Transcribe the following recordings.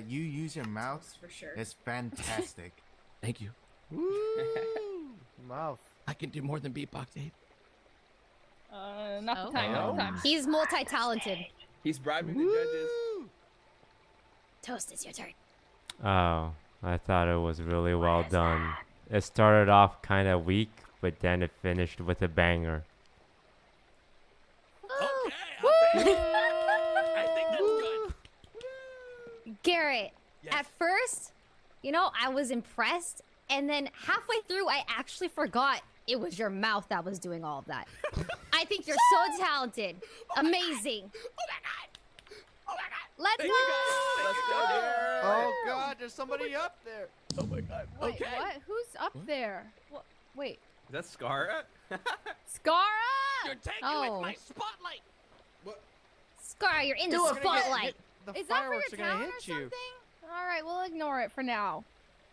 that you use your mouth For sure. is fantastic. Thank you. Woo! Mouth. I can do more than beatbox, Abe. Uh, not Oh. the time, not the time. He's multi-talented. He's bribing the judges. Toast, it's your turn. Oh, I thought it was really well done. It started off kind of weak, but then it finished with a banger. Okay, I'll take it. I think that's good. Garrett, Yes. at first, you know, I was impressed, and then halfway through, I actually forgot it was your mouth that was doing all of that. I think you're so talented. Oh Amazing. Oh my god. Oh my god. Let's Thank go. you guys. Let's go, Garrett. Oh God, there's somebody oh up there. Oh my god. Wait, okay. what? Who's up there? What? Wait, Is that Scarra? Scarra! You're taking Oh. with my spotlight. Scar, you're in the Dude, we're gonna spotlight. Hit- The Is that for fireworks your are gonna or hit you. something? All right, we'll ignore it for now.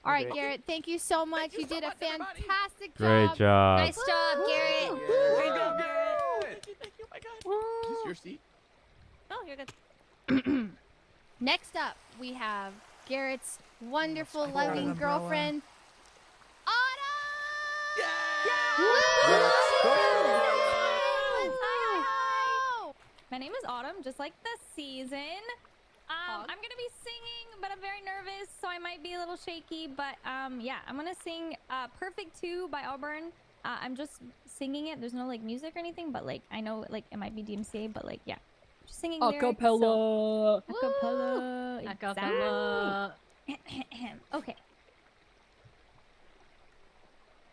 All right, Okay. Garrett, thank you so much. you you so did a fantastic everybody. fantastic Great job. Nice job, Garrett. Way to go, Garrett. Thank you, thank you. Oh my god. Is this your seat? Oh, you're good. Next up, we have Garrett's wonderful, I brought an loving umbrella. girlfriend, Autumn. My name is Autumn, just like the season. Um, I'm gonna be singing, but I'm very nervous, so I might be a little shaky. But um, yeah, I'm gonna sing uh, "Perfect 2" by Auburn. Uh, I'm just singing it. There's no like music or anything, but like I know like it might be DMCA, but like yeah, just singing lyrics, so- Acapella. Acapella. Acapella. exactly. okay.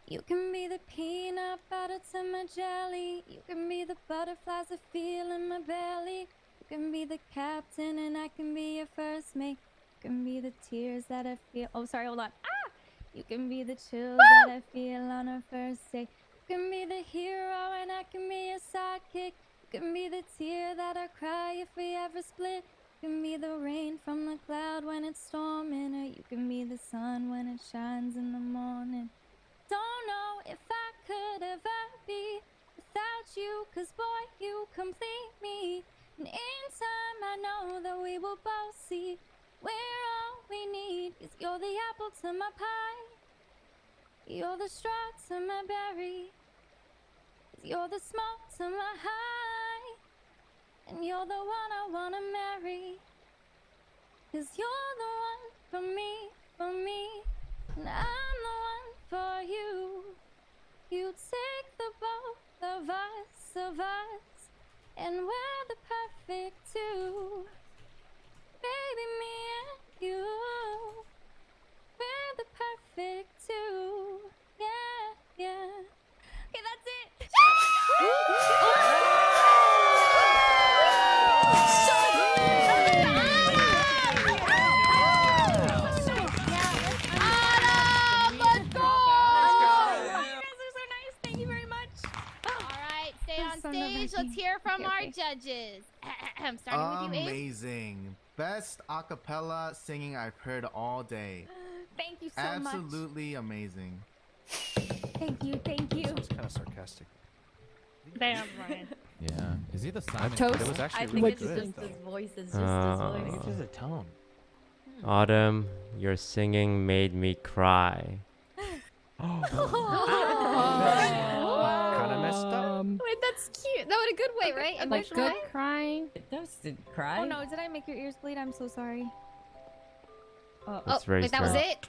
You can be the peanut butter to my jelly. You can be the butterflies I feel in my belly. You can be the captain and I can be your first mate. You can be the tears that I feel. Oh, sorry, hold on. Ah! You can be the chills that I feel on our first date. You can be the hero and I can be your sidekick. You can be the tear that I cry if we ever split. You can be the rain from the cloud when it's storming, or you can be the sun when it shines in the morning. Don't know if I could ever be without you, cause boy, you complete me. And in time, I know that we will both see we're all we need. is you're the apple to my pie, you're the straw to my berry, you're the smoke to my high, and you're the one I wanna marry. Cause you're the one for me, for me, and I'm the one for you. You take the both of us, of us, and we're the perfect two. Baby, me and you, we're the perfect two. Yeah, yeah. Okay, that's it. From Okay, our okay. judges. Starting with you, Amazing. Best acapella singing I've heard all day. Thank you so much. Absolutely amazing. Thank you, thank you. Sounds kind of sarcastic. Damn, Ryan. Yeah. Is he the Simon? Toast. It was actually I really think it's good. just his voice. It's just Uh, his I think voice. it's just a tone. Autumn, your singing made me cry. Kind of messed up. Wait, that's cute. That was a good way, right? Like Emotional good way? crying. Toast did cry. Oh no, did I make your ears bleed? I'm so sorry. Uh, Oh, It's very wait, that was it?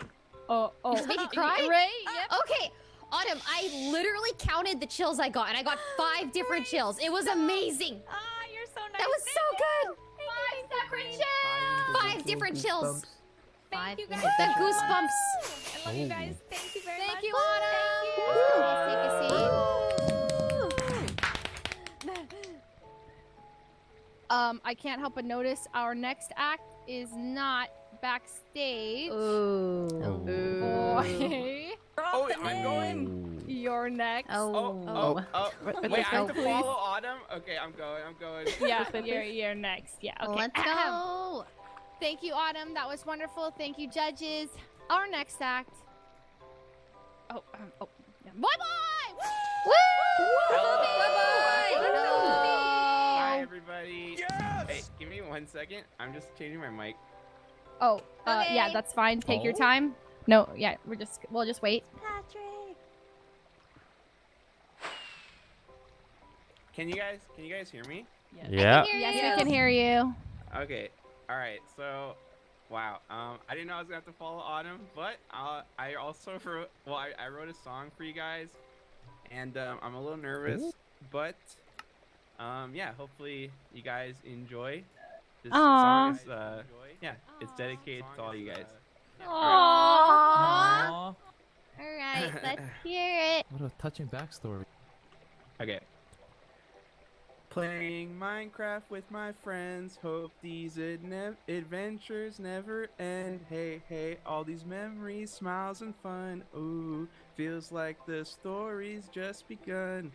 oh, oh. Just make you cry? Ray, yep. Okay, Autumn, I literally counted the chills I got, and I got five different chills. It was amazing. Ah, you're so nice. That was so good. Five separate chills. Five different chills. Thank you guys. The goosebumps. I love you guys. Thank you very much. Thank you, Thank you. Um, I can't help but notice our next act is not backstage. Ooh. Boy, Oh, I'm going. you're next. Oh, Oh. oh, oh. Wait, the I have to please. follow Autumn? Okay, I'm going, I'm going. Yeah, you're, you're next. Yeah, okay. Let's go. Thank you, Autumn. That was wonderful. Thank you, judges. Our next act. Oh, um, oh. yeah. Bye bye! Hi, everybody. One second. I'm just changing my mic. Oh, uh, yeah, that's fine. Take your Oh. time. No, yeah, we're just we'll just wait. Patrick. Can you guys can you guys hear me? Yeah. Hear Yes, you. we can hear you. Okay. All right. So, wow. Um, I didn't know I was gonna have to follow Autumn, but uh, I also wrote. Well, I, I wrote a song for you guys, and um, I'm a little nervous, but um, yeah. Hopefully, you guys enjoy. This Aw. song is uh, yeah, it's dedicated to all you guys. Aww. All right, let's hear it. What a touching backstory. Okay. Playing Minecraft with my friends. Hope these adne- adventures never end. Hey, hey, all these memories, smiles, and fun. Ooh, feels like the story's just begun.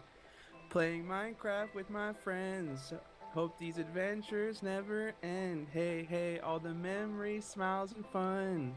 Playing Minecraft with my friends. Hope these adventures never end. Hey, hey, all the memories, smiles, and fun.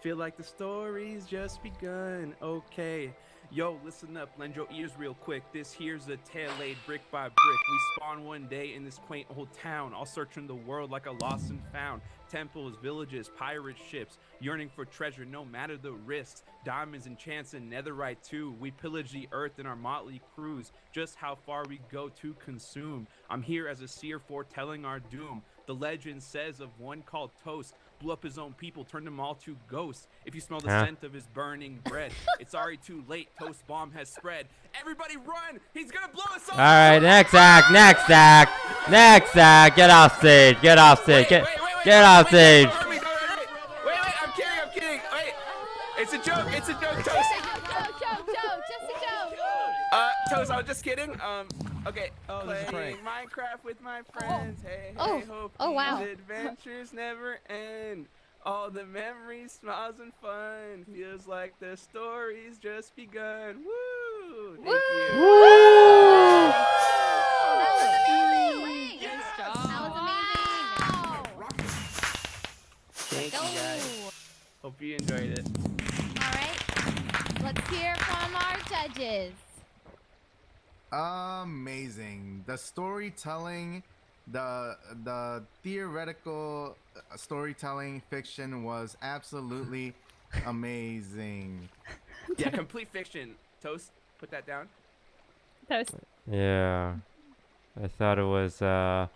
Feel like the story's just begun. Okay. Yo, listen up, lend your ears real quick. This here's a tale laid brick by brick. We spawn one day in this quaint old town, all searching the world like a lost and found. Temples, villages, pirate ships, yearning for treasure no matter the risks. Diamonds and and netherite too. We pillage the earth in our motley crews. Just how far we go to consume. I'm here as a seer foretelling our doom. The legend says of one called Toast blew up his own people, turned them all to ghosts. If you smell the Huh? scent of his burning bread, it's already too late. Toast bomb has spread. Everybody run! He's gonna blow us all! All right, next act, next act, next act. Get off stage. Get off stage. Get get off stage. Don't hurt me, don't hurt me. Wait, wait, I'm kidding, I'm kidding. Wait, it's a joke, it's a joke, Toast. Joke, joke, joke, just a joke. Uh, Toast, I was just kidding. Um, okay. Oh, this is a Playing Minecraft with my oh. friends. Hey, hey, Oh. hope Oh, wow. these adventures never end. All the memories, smiles, and fun. Feels like the story's just begun. Woo! Thank you. Thank you guys. Hope you enjoyed it. All right, let's hear from our judges. Amazing. The storytelling, the the theoretical uh, storytelling fiction was absolutely amazing. Yeah, complete fiction. Toast, put that down. Toast. Yeah, I thought it was uh,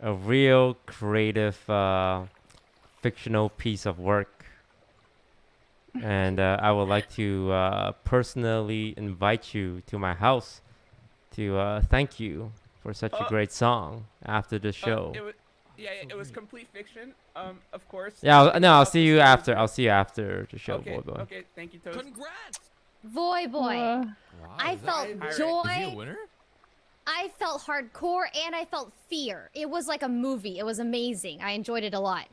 a real creative, uh, fictional piece of work, and uh, I would like to uh, personally invite you to my house to uh, thank you for such a Oh. great song after the Uh, show. it was, yeah, it was complete fiction. Um, of course. Yeah, I'll, no, I'll see you after. I'll see you after the show, okay, boy, boy. okay. Thank you, Toast. Congrats! Boy, boy. Uh, Wow, I is felt joy. Is he a winner? I felt hardcore and I felt fear. It was like a movie. It was amazing. I enjoyed it a lot.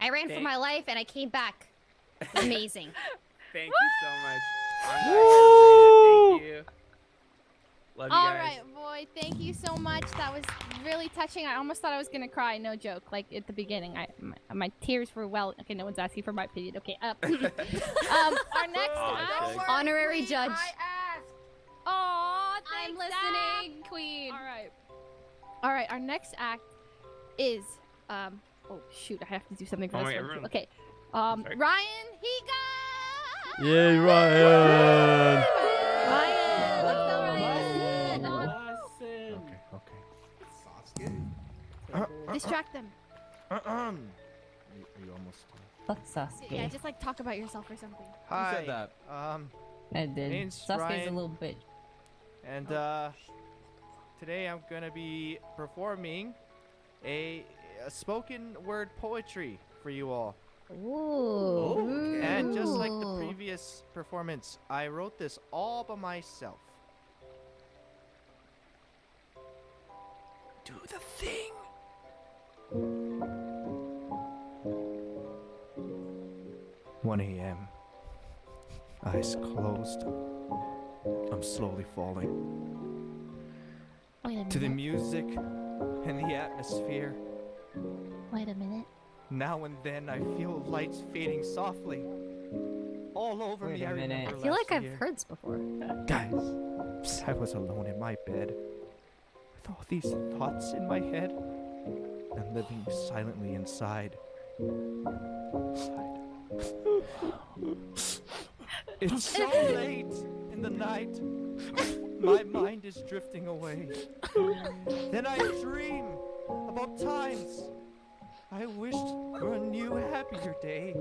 I ran for my life and I came back. Amazing. Thank you so much. I'm glad you enjoyed it. Thank you. Love you All guys. right, boy. Thank you so much. That was really touching. I almost thought I was gonna cry. No joke. Like at the beginning, I my, my tears were well. Okay, no one's asking for my opinion. Okay. Uh, um, our next Oh, act. okay. Honorary judge. Aw, I'm thanks, Zach. listening, queen. All right. All right. Our next act is um. Oh shoot! I have to do something for Oh this my, one. Okay. Um, Sorry. Ryan Higa. Yay, Ryan! Ryan, Distract them. Are you almost? Fuck Sasuke. Yeah, just like talk about yourself or something. Hi. said that? Um, I did. name's Sasuke's Ryan. a little bitch. and uh, today I'm gonna be performing a, a spoken word poetry for you all. Ooh. And just like the previous performance, I wrote this all by myself. Do the thing. One a.m. Eyes closed. I'm slowly falling Wait a to the music and the atmosphere. Wait a minute. Now and then I feel lights fading softly. All over Wait me, a I minute. remember I feel last like I've year. heard this before. Guys, I was alone in my bed with all these thoughts in my head and living silently inside It's so late in the night. My mind is drifting away. Then I dream about times I wished for a new, happier day.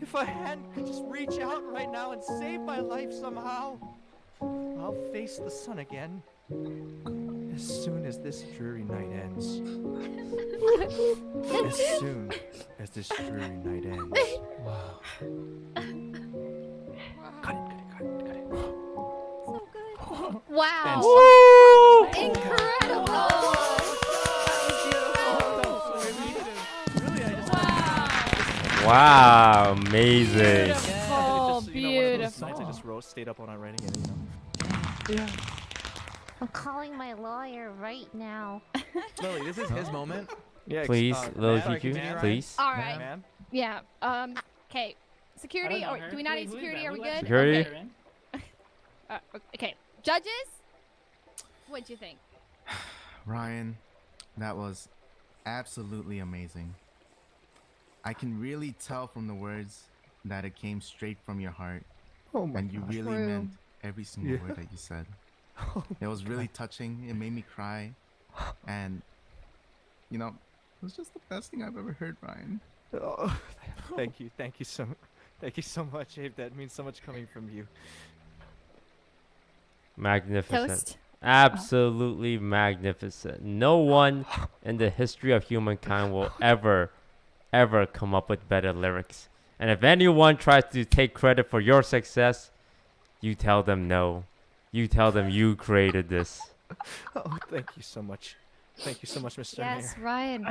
If a hand could just reach out right now and save my life somehow, I'll face the sun again as soon as this dreary night ends. As soon as this dreary night ends. Cut it, cut it, cut it, cut it. So good. Oh. Wow. And Incredible. Really, I just Wow, amazing. Oh, just, you know, one of those beautiful. nights I just wrote, stayed up all night writing it, you know. I'm calling my lawyer right now. Lily, this is his moment. Yeah, Please, uh, Lil man, sorry, Juju, continue, Ryan. please. All right. Man, Yeah. Um. Okay. Security, or her. do we not Wait, need security? Are we good? Security? Okay. Uh, okay. Judges, what'd you think? Ryan, that was absolutely amazing. I can really tell from the words that it came straight from your heart, Oh my and you gosh. really True. meant every single Yeah. word that you said. It was really touching. It made me cry, and you know, it was just the best thing I've ever heard, Ryan. Oh, thank you, thank you so, thank you so much, Abe. That means so much coming from you. Magnificent. Toast. Absolutely magnificent. No one in the history of humankind will ever, ever come up with better lyrics. And if anyone tries to take credit for your success, you tell them no. You tell them you created this. Oh, thank you so much. Thank you so much, Mr. Yes, Mayor. Ryan.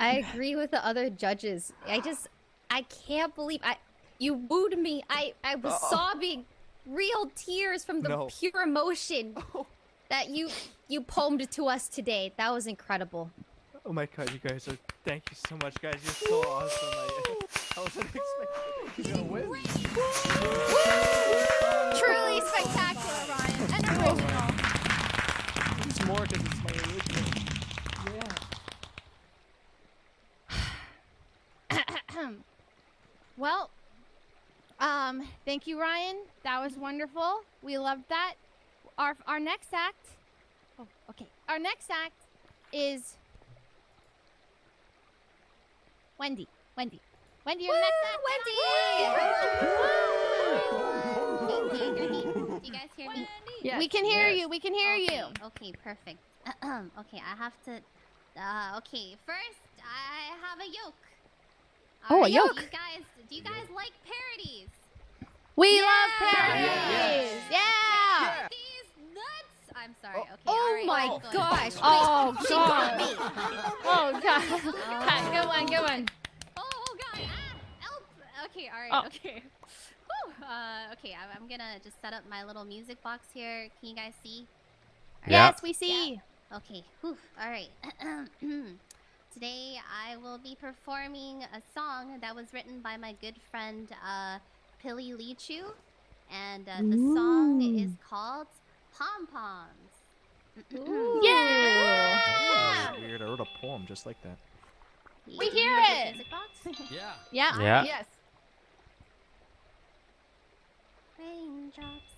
I agree with the other judges. I just, I can't believe I, you wooed me. I, I was Uh-oh. sobbing, real tears from the No. pure emotion oh. that you, you poemed to us today. That was incredible. Oh my God, you guys are. Thank you so much, guys. You're so awesome. I, I wasn't expecting. Truly more because it's my original. Well, um, thank you, Ryan. That was wonderful. We loved that. Our our next act. Oh, okay. Our next act is Wendy. Wendy. Wendy, your next act. Wendy! Do you guys hear me? Yes. We can hear Yes. you. We can hear you. Okay, okay, perfect. okay, I have to. Uh, okay, first I have a yoke. Oh, a Alright, yoke. You guys, do you guys like parodies? We Yeah. love parodies. Yeah. These nuts. I'm sorry. Okay. Oh alright, my I'm gosh. Oh she got god. Oh god. Good one. Good one. Oh, oh god. Ah, help. Okay. All right. Oh. Okay. Whew, uh, okay. I'm, I'm gonna just set up my little music box here. Can you guys see? Yeah. Yes, we see. Okay. Whew. All right. Today I will be performing a song that was written by my good friend uh, Pili Lichu, and uh, the song is called Pom Poms. Yeah. That weird. I wrote a poem just like that. We hear it. Music box? Yeah. Yeah. Yeah. Yes. Raindrops,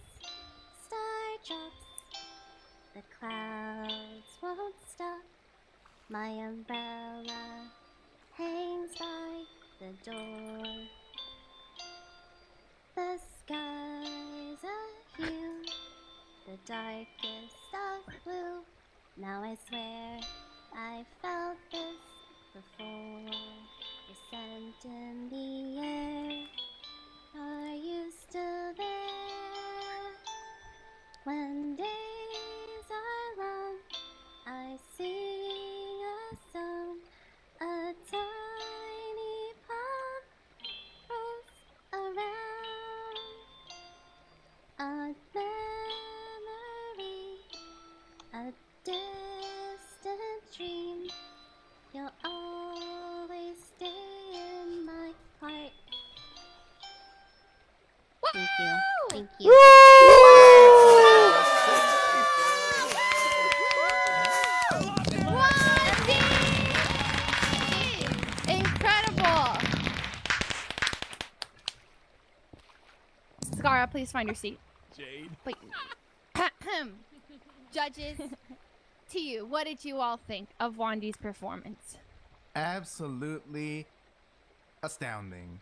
star drops, the clouds won't stop. My umbrella hangs by the door. The sky's a hue, the darkest of blue. Now I swear I felt this before. The scent in the air. Are you still there? When days Thank you. Incredible. Scarra, please find your seat. Jade. Wait. Judges, to you, what did you all think of Wendy's performance? Absolutely astounding.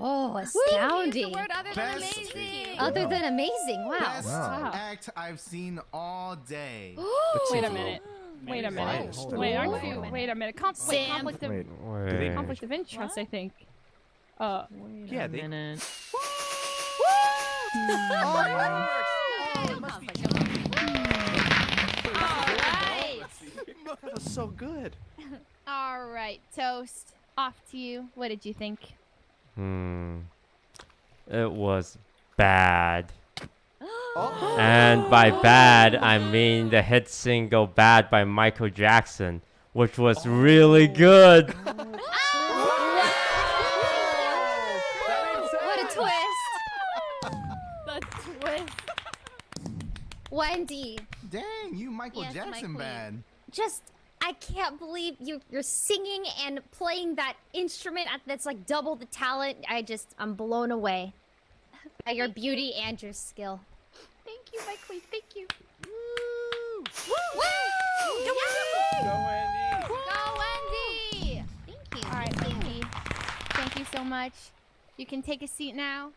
Oh, astounding. the word other than amazing. Other than amazing. Wow. Best Wow. act I've seen all day. Wait a minute. Wait a minute. Hold Wait, aren't you? Wait a minute. Conf- wait, Sam. conflict of Wait. Wait. conflict of interest, I think. Uh, Yeah, they. Alright. That was so good. Alright, Toast. Off to you. What did you think? Hmm. It was bad. Oh. And by bad, I mean the hit single Bad by Michael Jackson, which was really good. What a twist. The twist. Wendy, Dang, you Michael Yes, Jackson queen. bad. just I can't believe you you're singing and playing that instrument that's like double the talent. I just I'm blown away by your beauty and your skill. Thank you, my queen. Thank you. Woo! Woo! Woo! Go, Wendy. Go, Wendy! Thank you. All right, Wendy. Thank you so much. You can take a seat now.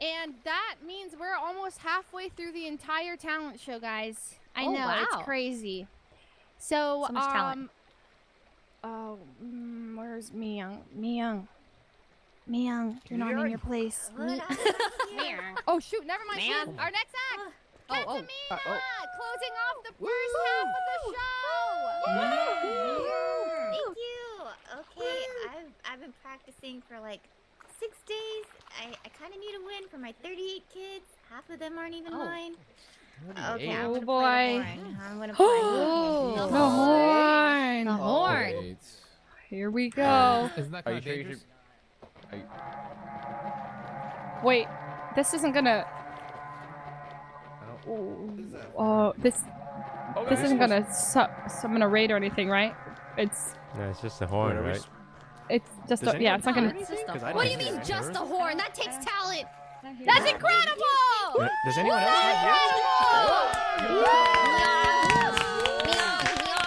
And that means we're almost halfway through the entire talent show, guys. I Oh, know wow. it's crazy. So, So much um, talent. oh, mm, where's Myung? Myung, Myung, you're not in your place. Oh shoot, never mind. she's- Man. Our next act. Oh, oh. Uh, oh. closing off the first half of the show. Thank you. Okay, I've I've been practicing for like six days. I, I kind of need a win for my 38 kids. Half of them aren't even Oh. mine. Okay, I'm Oh, gonna boy. play the horn. I'm gonna play. Oh. The horn. The horn. Here we go. Isn't that Are kind you of sure you? Wait, this isn't gonna. Uh, oh, this this isn't gonna su- summon a raid or anything, right? It's No, it's just a horn, Wait, are we right? it's just a, yeah, it's not gonna. just a 'Cause horn. What do you mean just it. a horn? That takes talent. That's incredible! Does anyone else hear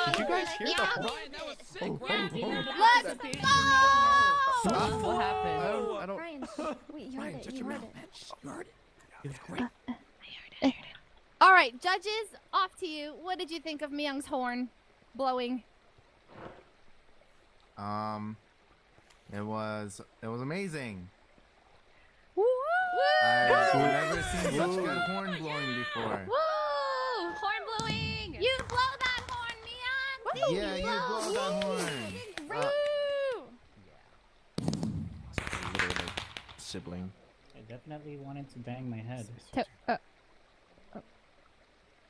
Did you guys hear the horn? Ryan, that was sick. Ryan, you heard. Let's go! What happened? I don't. I don't Ryan, wait, you heard it. You heard it. It was great. All right, judges, off to you. What did you think of Myung's horn blowing? Um, it was it was amazing. Woo! I've never seen such good horn blowing before. Woo! Horn blowing! You blow that horn, Myung! Yeah, you blow that horn. Uh, Woo! Literally, sibling. I definitely wanted to bang my head. To- uh, uh,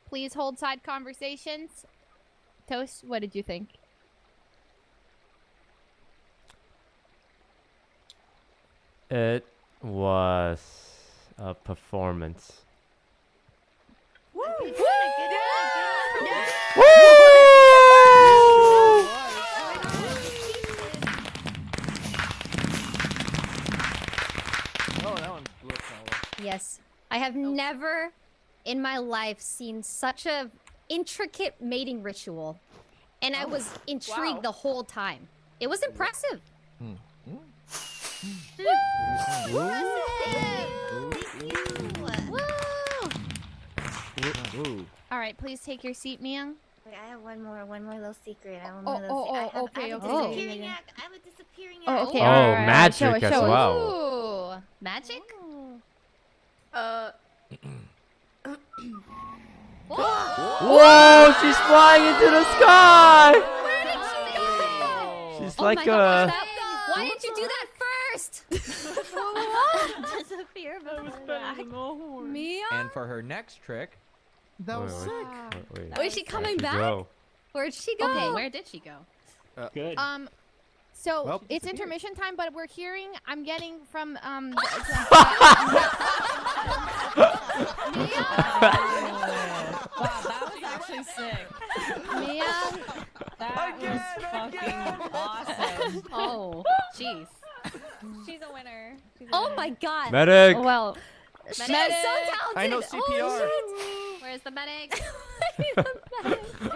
please hold side conversations. Toast, what did you think? It was a performance. Oh, that one blew up kind of Yes. I have never in my life seen such a intricate mating ritual. And I was oh, intrigued wow. the whole time. It was impressive. Ooh. All right, please take your seat, Myung. Wait, I have one more, one more little secret. I have one Oh, more little oh, secret. I oh, have, okay, I have okay, a disappearing okay. act. I have a disappearing Oh, okay. Oh, all right, all right, all right. Show magic us, as show well. Ooh. Magic? Uh, Whoa, Whoa! she's flying into the sky! Where did she She's Oh like my God, that- Why didn't you do that first? Disappear before that. And for her next trick, that was Wait, sick. wait, wait, Wait, is she coming back? go? Where'd she go? okay, where did she go? Good. Um, so Well, it's intermission time, but we're hearing. I'm getting from um. the- wow, that was actually sick. Myung, That was fucking awesome. Oh, jeez. She's a winner. oh my god. Medic! well, She's Medic. so talented. I know CPR. Where's the medic?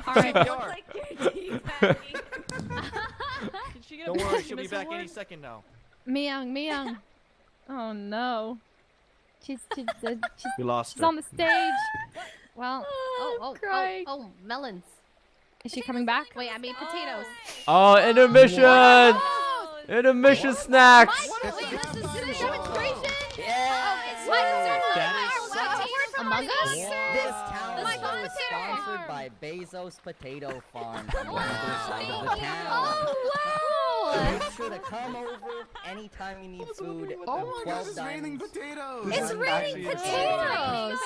All right. CPR. Don't worry, she'll be this back any second now. Miyoung, Miyoung. Oh no. She's she's, uh, she's, We lost she's her. on the stage. Well, Oh, oh, oh, crying. oh, melons. is she coming back? Wait, I mean potatoes. Oh, intermission! Intermission snacks! Wait, this is this demonstration? Yeah. Oh, it's Michael Among Us? This talent Michael show is sponsored by Bezos Potato Farm on the other side of the oh, town. Oh, wow. Make sure to come over anytime you need food. Oh my god, Twelve it's raining potatoes. It's raining potatoes.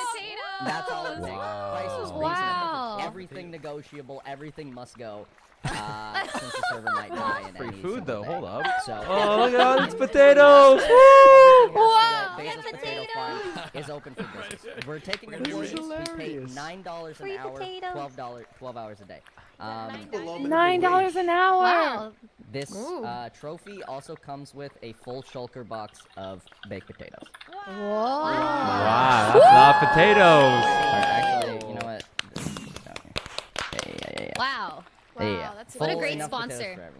That's all it takes. Price is reasonable. Wow. Everything negotiable. Everything must go. Uh, since the server might die in Free any food though. day. Hold up. So Oh, look at all these potatoes! Everything Wow. has to go. Bezos Potato Farm is open for business. We're taking employees. We pay nine dollars an Free hour, potatoes. twelve dollars, twelve hours a day. Um, Nine dollars an hour. Wow. this uh, trophy also comes with a full shulker box of baked potatoes. Whoa. Wow, that's a lot of potatoes! Or actually, you know what? This is down here. Yeah, yeah, yeah, yeah. Wow. Yeah, yeah. that's- what a great sponsor.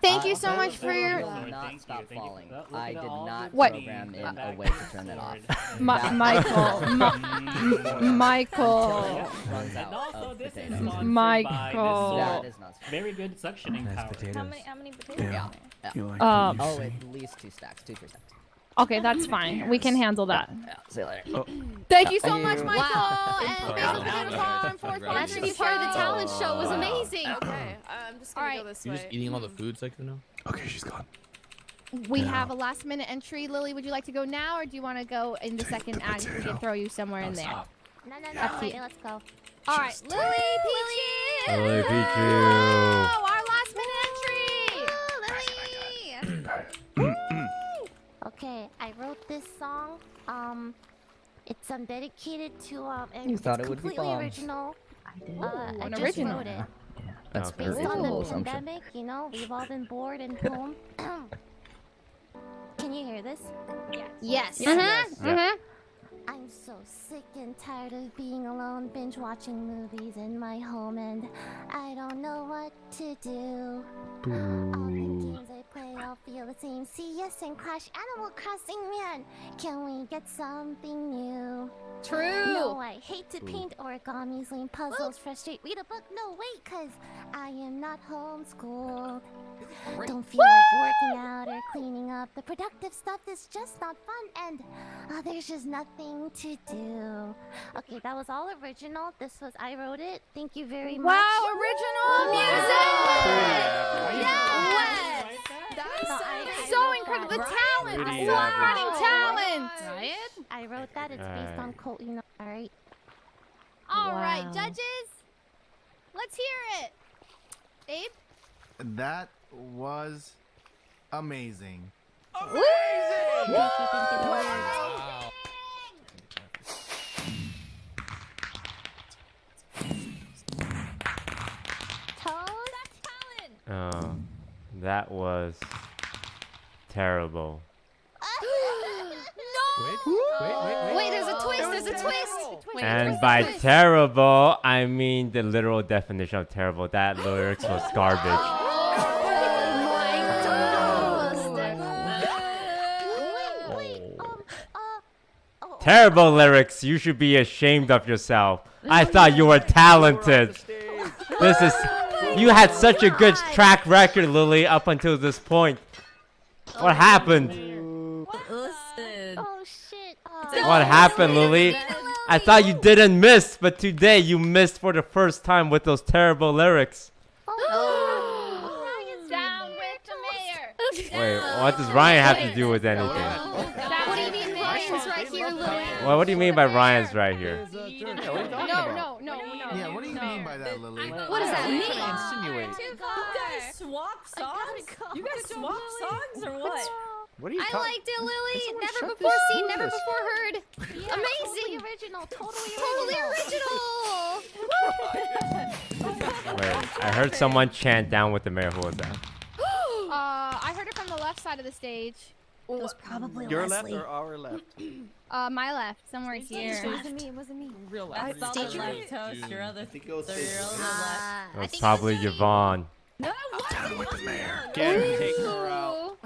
Thank Uh, you so also, much for your- will not thank stop you. falling. Look at I did not What? program in a way to to turn it off. Mi- Michael, Mi- Until Michael, it runs And out also, of this is potatoes. sponsored Michael. by That this is not. very good suctioning power. How many, how many potatoes? Yeah. yeah. Um, Oh, at least two stacks, two three stacks. Okay, that's fine. We can handle that. Yeah. See you later. Oh. Thank you so Thank much, you. Michael, Wow. and Wow. Basil Potato Farm for That should be part of the talent show. It was amazing. Okay, I'm just gonna All go right. this You're way. just eating all the food section now? Okay, she's gone. We have a last minute entry. Lily, would you like to go now, or do you want to go in the second act? We can throw you somewhere in there. stop. No, no, Up no. to Wait, you. let's go. All right, Lily Peachy. Lily Pichu. Oh, our last minute entry. Okay, I wrote this song. Um, it's um dedicated to um. And You it's thought it would be completely bombs. original. Uh, I an just original. wrote it. That's Okay. Based on the pandemic, you know, we've all been bored and home. Can you hear this? Yes. Yes. Uh huh. Yes. Yeah. I'm so sick and tired of being alone, binge watching movies in my home, and I don't know what to do. All the games I play all feel the same. CS and Crash Animal Crossing, man. Can we get something new? True. No, I hate to paint origamis, lame puzzles, frustrate, read a book. No, wait, cause I am not homeschooled. Don't feel like working out or cleaning up. The productive stuff is just not fun, and uh, there's just nothing to do. Okay, that was all original. This was I wrote it. Thank you very much. Wow, original music. Yes. That No, is I- I So wrote incredible. that. The talent, Pretty the average. songwriting talent. Right? I wrote that. It's based on Alright. Colt. You know. All right. All right, Wow. judges. Let's hear it. Babe. That was amazing. Thank you. Thank you. Thank you. Wow. Toast. Oh, that was terrible. Wait, wait, wait, wait! there's a twist. There's a twist. Wait, And by twist? terrible, I mean the literal definition of terrible. That lyrics was garbage. Oh my toast. Wait, wait. Um. Uh. Oh. Terrible lyrics. You should be ashamed of yourself. I thought you were talented. This is. You had such a good track record, Lily, up until this point. What happened? Listen. Oh shit. Uh, What happened, Lily? I thought you didn't miss, but today you missed for the first time with those terrible lyrics. Oh. Down with the mayor. Wait, what does Ryan have to do with anything? What do you mean Ryan's right here, Lily? Well, what do you mean by Ryan's right here? No, no, no, mean by that, Lily? What does that mean? Insinuate. You guys swap songs? You guys swap songs or what? What are you I talking? liked it, Lily. Never before seen, through never before heard. Yeah, Amazing. Totally original. Totally Totally original. original. Wait, I heard someone chant down with the mayor. Who was that? Uh, I heard it from the left side of the stage. It was probably Your Leslie. left or our left? Uh, my left, somewhere here. It wasn't me. It wasn't me. Real I left. thought Left you- left toast. Your other. I think it was Your left. Uh, That was probably it was Yvonne. No, it wasn't. Can't take her out.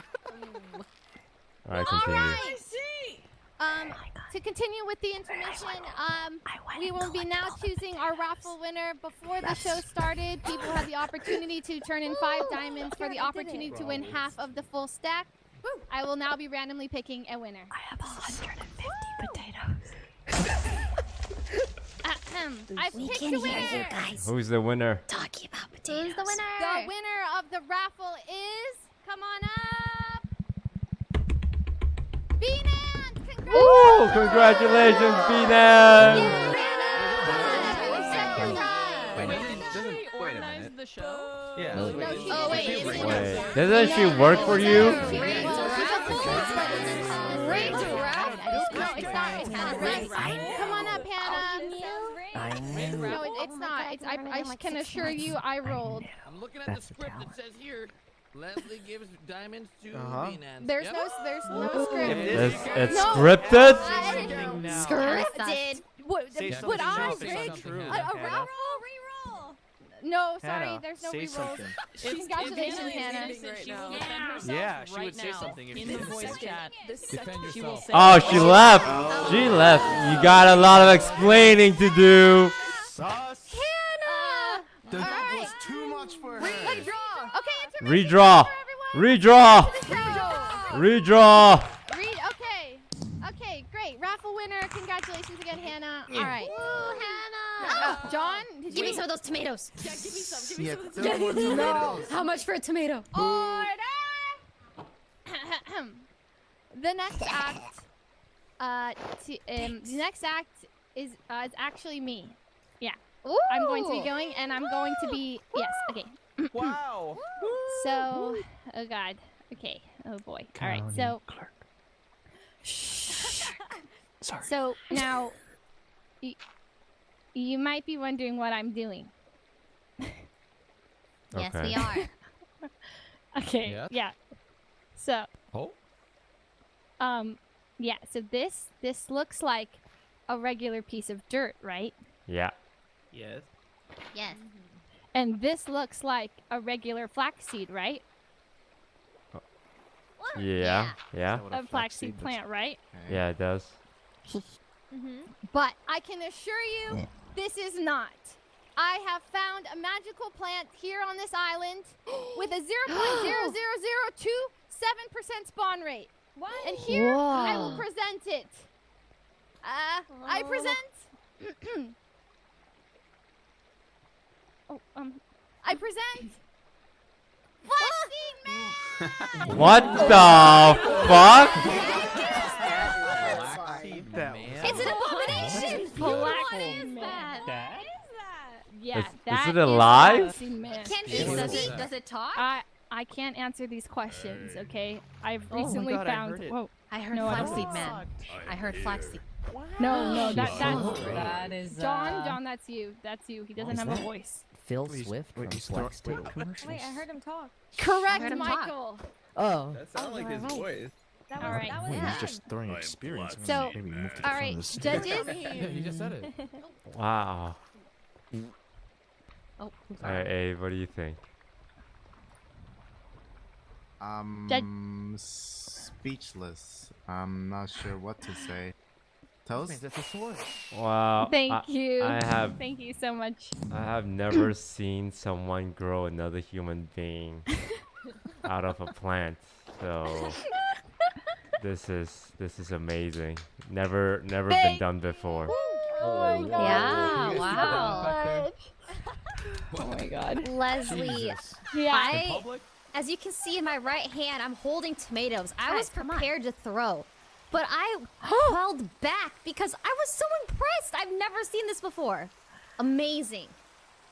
All right, continue. I see. Um, to continue with the intermission, um, we will be now choosing our raffle winner. Before the show started, people had the opportunity to turn in five diamonds for the opportunity to win half of the full stack. I will now be randomly picking a winner. I have 150 potatoes. I've We picked can a hear winner. you guys Who's the winner? talking about potatoes. Who's the winner? The winner of the raffle is, come on up, Beanan. Congrats. Ooh, congratulations, B-Nan! Second prize. Wait, Wait, doesn't- did doesn't- she wait a organize minute. the show? Yeah. No, No, she Oh, wait, didn't. is it- Wait, doesn't she work for you? Great Great raffle. No, it's not. It's not right. Come on up, Hannah. No, it's not. It's, I, I can assure you, I rolled. I'm looking at the script that says here, Leslie gives diamonds to Uh-huh. Beanan. There's Yep. no, there's no script. It's, it's No. scripted? Scripted. What, Say would something I else, it's rig a, a Hannah. raffle? No, sorry, Hannah, there's no say rerolls. something. Congratulations, If Hannah. anything right she will now. herself Yeah, she right would say now something if in she the voice chat. Defend She will yourself. say Oh, she left. Oh. She left. You got a lot of explaining to do. Sus. Hannah! That Alright. was too much for her. Let's. Okay, intermission Redraw. Redraw. Redraw. Redraw. Okay. Okay. Great. Raffle winner. Congratulations again, Hannah. All right. Uh, John, did Give you me some of those tomatoes. Yeah, give me some. Give me Yeah, some. there were tomatoes. How much for a tomato? order? the next act. Uh, to, um, the next act is uh, is actually me. Yeah. Ooh. I'm going to be going, and I'm going to be yes. Okay. Wow. So, oh god. Okay. Oh boy. All right. So. Shh. Sorry. So now, y- you might be wondering what I'm doing. Yes, Okay. we are. Okay. Yeah. Yeah. So, Oh. um, yeah. So this this looks like a regular piece of dirt, right? Yeah. Yes. Yes. And this looks like a regular flaxseed, right? Yeah. Yeah. What a A flaxseed flaxseed plant, right? Yeah, it does. Mhm. But I can assure you, this is not. I have found a magical plant here on this island with a 0.00027% spawn rate. What? And here I will present it. Uh, I Oh. present. oh, um, I present. Flaxseed Man! What the fuck? Yeah, Is- is that it alive? Flaxseed Man. Can Yeah, he what is speak? that? Does it talk? I I can't answer these questions. Okay, I've Oh recently God, I found. heard it. Whoa. I heard No, flaxseed man. I heard flaxseed. No, no, that that's That is. John. uh, John, that's you. That's you. He doesn't have that? a voice. Phil Wait, Swift wait, from he's throw- Flex wait. Commercials. Wait, I heard him talk. Correct, heard him talk. Michael. Oh. That sounded like his Alright. voice. That All was, right. that was Wait, good. he's just throwing experience. So, Maybe move to the All front right, judges. Yeah, he just said it. Wow. Oh, I'm sorry. Alright, Abe, what do you think? Um, speechless. I'm not sure what to say. Toast? That's a sword. Wow. Thank I, you. I have Thank you so much. I have never seen someone grow another human being out of a plant. So this is this is amazing. Never never been done before. Oh my god. Yeah, You guys see that wow. Back there? Oh my god. Leslie, Yeah. I, as you can see in my right hand, I'm holding tomatoes. I Guys, was prepared to throw, but I held back because I was so impressed. I've never seen this before. Amazing.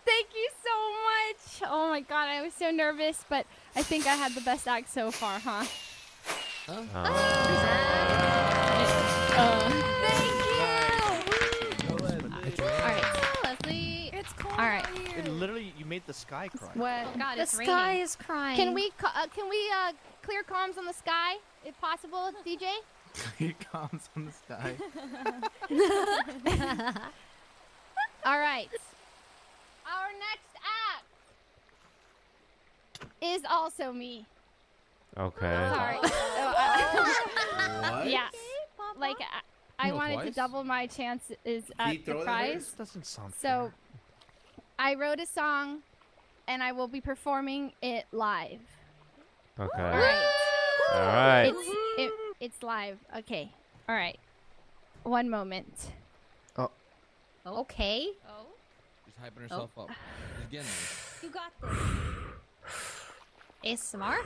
Thank you so much. Oh my god, I was so nervous, but I think I had the best act so far, huh? Uh, Uh, made the sky cry. What? God, The it's sky raining. is crying. can we ca- uh, can we uh, clear comms on the sky? if possible, DJ. clear comms on the sky. All right. Our next act is also me. Okay. Sorry. What? Yeah. Like I, I No, wanted to double my chances at the throw it prize. Doesn't sound So I wrote a song and I will be performing it live. Okay. All right. All right. It's it, it's live. Okay. All right. One moment. Oh. Okay. Oh. She's hyping herself oh. up. She's getting there. You got this. ASMR?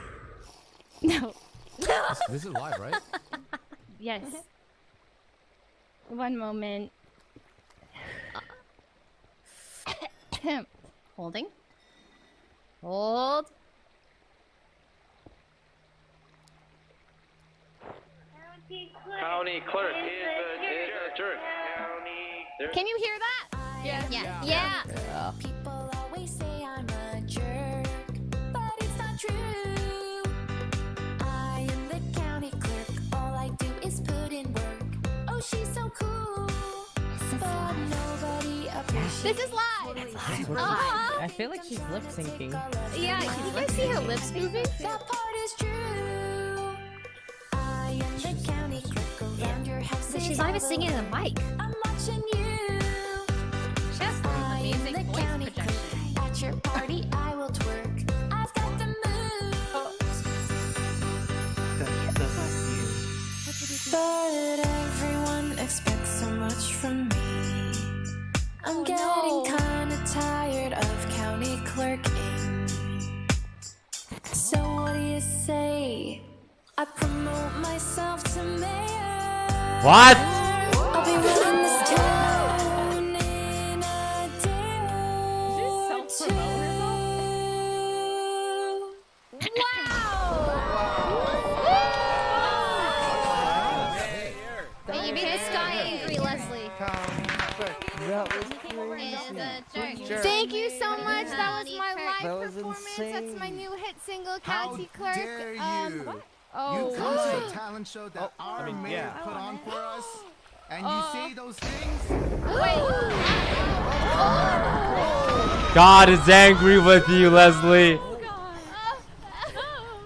No. This, this is live, right? Yes. One moment. Holding. Hold. County clerk is the, is the jerk. County. Can you hear that? Yeah. Yeah. Yeah. People This is live. Uh-huh. I feel like she's lip syncing. Yeah, can you guys see her lips moving? That part is true. I am the county clerk around your house. But she's is not even singing in over. the mic. I'm watching you. She has I amazing the voice county projection. At your party, I will twerk. I've got the moves. But everyone expects so much from me. I'm Oh, getting no. kinda tired of county clerking. So what do you say? I promote myself to mayor. What? Hit single, How County Clerk. dare you? Um, oh, you come to a talent show that our mean, mayor yeah. put on for us, and you Uh, say those things? God is angry with you, Leslie.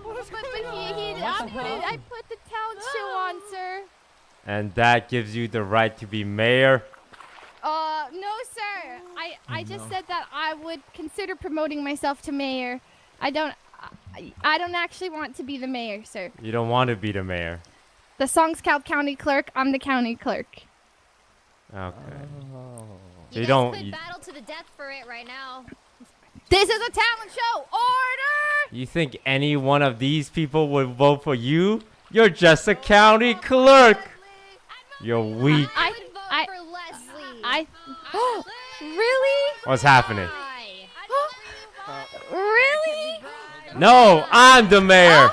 but, but he, he, I put I put the talent show on, sir. And that gives you the right to be mayor. Uh, no, sir. I, I just said that I would consider promoting myself to mayor. I don't, I, I don't actually want to be the mayor, sir. You don't want to be the mayor. The song's called County Clerk. I'm the county clerk. Okay. Oh. You, You don't. could You, battle to the death for it right now. This is a talent show. Order! you think any one of these people would vote for you? You're just a county clerk. You're weak. I, would vote I, for Leslie. I, really? What's happening? No, I'm the mayor.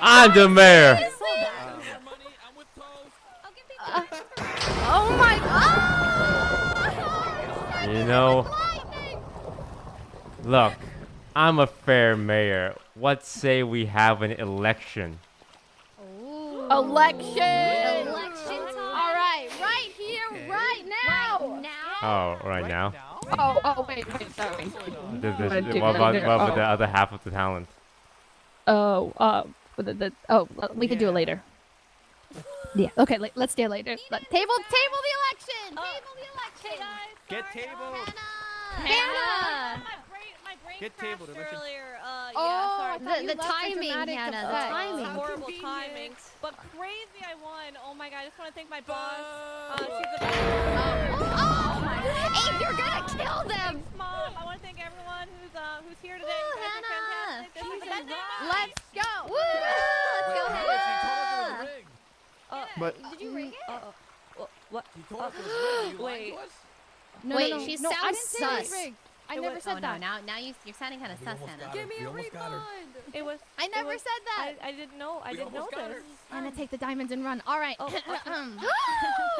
I'm the mayor. Oh my god! You know, look, I'm a fair mayor. What say we have an election? Election. Election All right, right here, right now. Oh, right now. Oh, oh, wait, wait, sorry. This- this- I did- what about, I did- what about the oh. other half of the talent? Oh, uh, the, the, oh, we can do it later. Yeah. Okay. let- Let's do it later. Let- table, table the election. Table the election. Get table. Hannah. Get table. earlier. Uh, Oh, sorry. The- the timing, Hannah, the effect. timing. horrible timing. But crazy, I won. Oh my god, I just want to thank my boss. Uh, she's the best. Oh my Abe, you're gonna kill them. Thanks, mom. I want to thank everyone who's uh who's here today. Woo, You guys are Hannah. fantastic. This is the best day. Let's go. Woo! Let's go, Wait, she told us it Hannah. was rigged. But Did you ring it? Uh, uh, what? She told us it was rigged. You lying Wait. to us? No, Wait, no, no. she no, I sounds didn't say it was sus. rigged. I never was- said oh, that. no, now now you, you're sounding kind of sus, Hannah. Give me a refund. It was. I never was- said that. I, I didn't know. I We didn't know almost got this. her. Anna, take the diamonds and run. All right. Oh,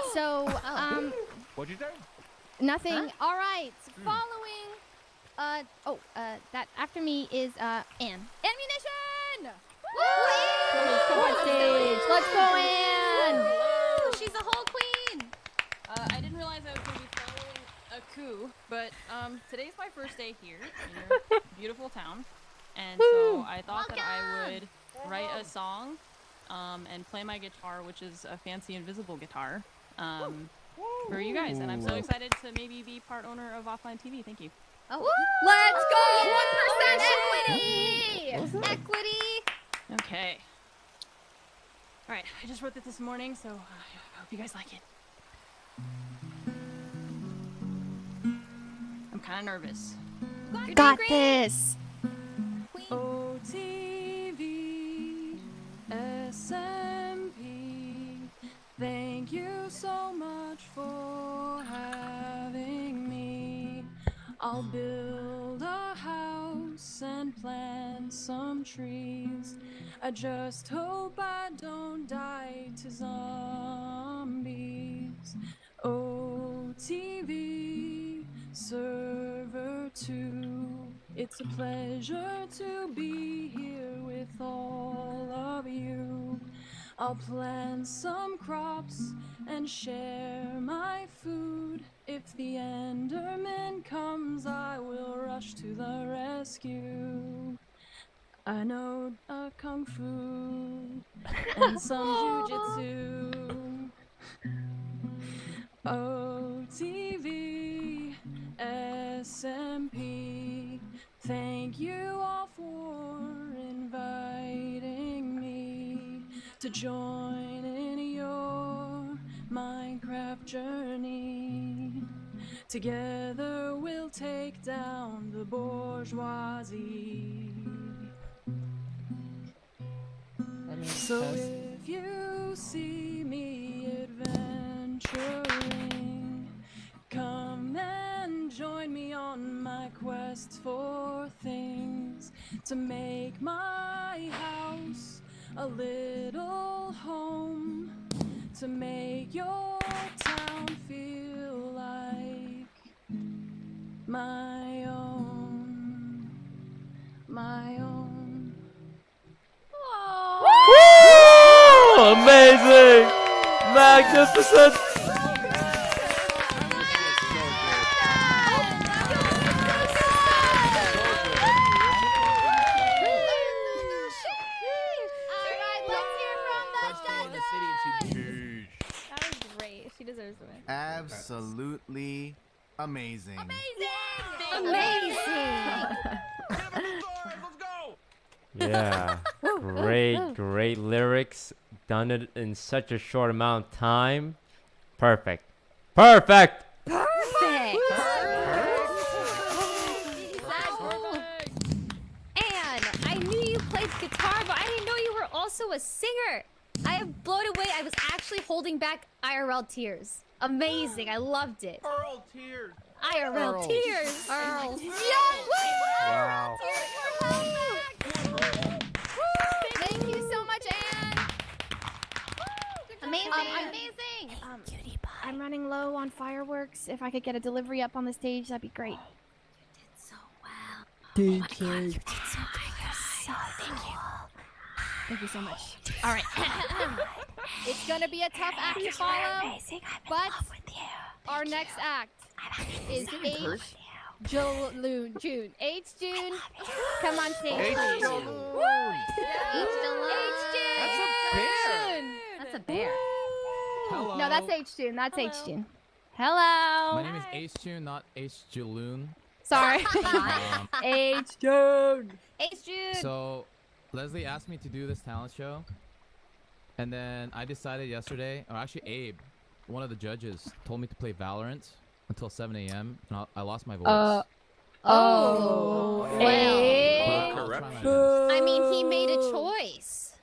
so, um, what'd you say? nothing. All right. Following. Uh oh. Uh, that after me is uh Anne. Ammunition. please come on stage. Let's go, Anne. Woo, she's a whole queen. Uh, I didn't realize I was going to be following a coup, but um, today's my first day here in your beautiful town, and so I thought that I would write a song um, and play my guitar, which is a fancy invisible guitar, um, for you guys. And I'm so excited to maybe be part owner of Offline TV. Thank you. Oh, Let's go! 1% equity! Equity! Okay. All right, I just wrote it this morning, so uh, I hope you guys like it. Kind of nervous. Got this. OTV SMP. Thank you so much for having me. I'll build a house and plant some trees. I just hope I don't die to zombies. OTV server 2. It's a pleasure to be here with all of you. I'll plant some crops and share my food. If the Enderman comes, I will rush to the rescue. I know a kung fu and some jujitsu. Oh, OTV SMP. Thank you all for inviting me to join in your Minecraft journey. Together we'll take down the bourgeoisie. So if you see me adventuring, come and join me on my quest for things to make my house a little home, to make your town feel like my own, my own. Woo! Amazing! Magnificent! That was great. She deserves to win. Absolutely amazing. Amazing! Amazing! Amazing. yeah. great, great lyrics. Done it in such a short amount of time. Perfect. Perfect! Perfect. Anne, I knew you played guitar, but I didn't know you were also a singer. I am blown away. I was actually holding back IRL tears. Amazing. I loved it. Earl tears. IRL Earl. tears. Earl. Wow. Thank you so much, Anne. Amazing. Um, I'm- amazing. Um, I'm running low on fireworks. If I could get a delivery up on the stage, that'd be great. you did so well thank DJ. Thank you so much. All right. it's gonna be a tough act to follow, but our next act is H. June. June. H. June. Come on stage. H June. Woo! H. June. H. June. That's a bear. Hello. No, that's H. June. That's H. June. Hello. My name is H June, not H Jaloon. Sorry. H. June. H. June. So, Leslie asked me to do this talent show, and then I decided yesterday, or actually Abe, one of the judges, told me to play Valorant until 7 a.m. and I, I lost my voice. Uh, Oh. Well? I'll try my best. I mean, he made a choice.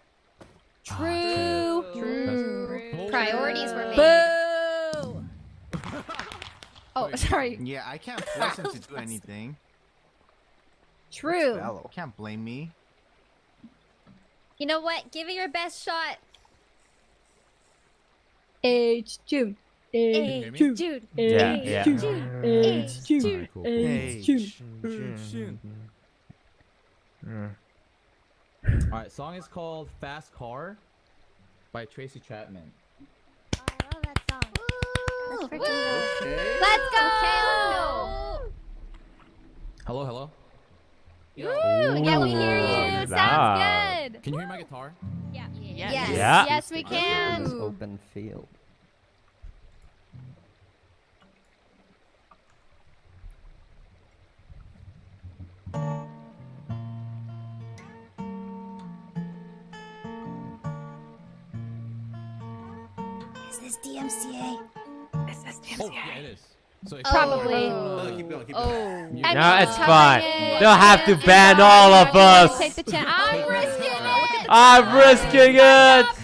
True. True. Priorities were made. Boo. Oh, sorry. Yeah, I can't force him to do anything. True. Can't blame me. You know what? Give it your best shot. H. June. H. June. June. Yeah, H. yeah. June. H. June. Alright, cool. H. June. June. All right, song is called "Fast Car" by Tracy Chapman. I Let's Okay. Let's go. Hello, hello. Woo! Yeah, we hear you. Sounds good. Can you hear my guitar? Yeah. Yes. Yeah. Yes, we can. Open field. Is this DMCA? Is this Oh, yeah, it is. So it's Probably. Keep going, keep Oh. going. I No, it's fine. in. They'll have to ban all of us. Take the chance. I'm risking it. Ah, I'm risking it.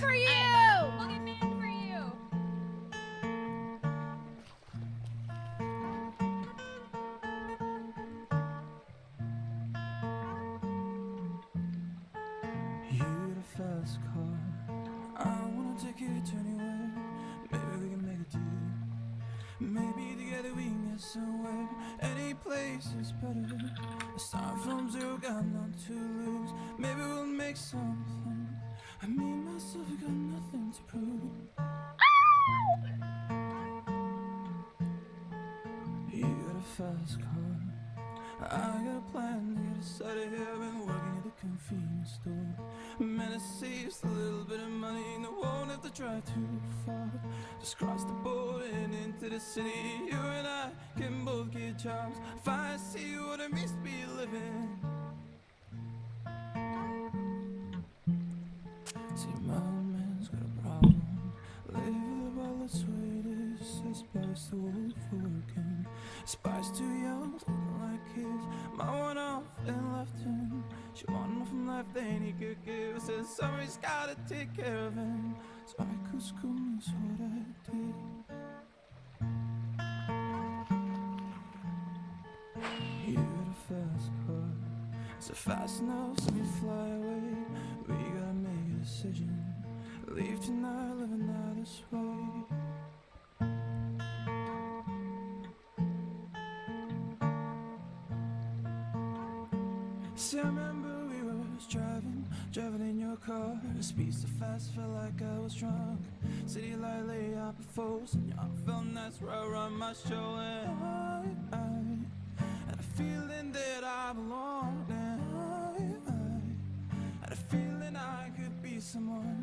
Car. Speed so fast, felt like I was drunk. City light lay out before and y'all felt nice right around my. And I, I had a feeling that I belonged. And I, I had a feeling I could be someone,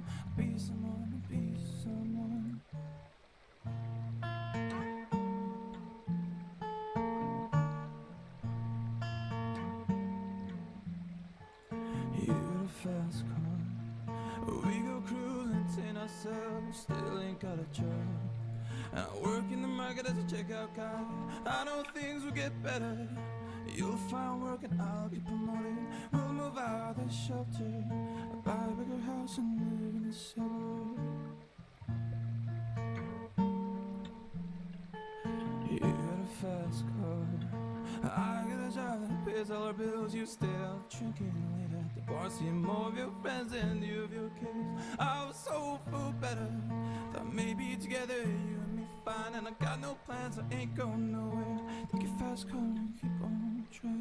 ourselves, still ain't got a job. I work in the market as a checkout guy. I know things will get better. You'll find work and I'll get promoted. We'll move out of the shelter. i Buy a bigger house and live in the suburbs. You got a fast car. I got a job that pays all our bills. You stay out drinking late at the bar, seeing more of your friends than you of your kids. I was so for better. Thought maybe together you and me fine, and I got no plans. I ain't going nowhere. Take your fast car and keep on car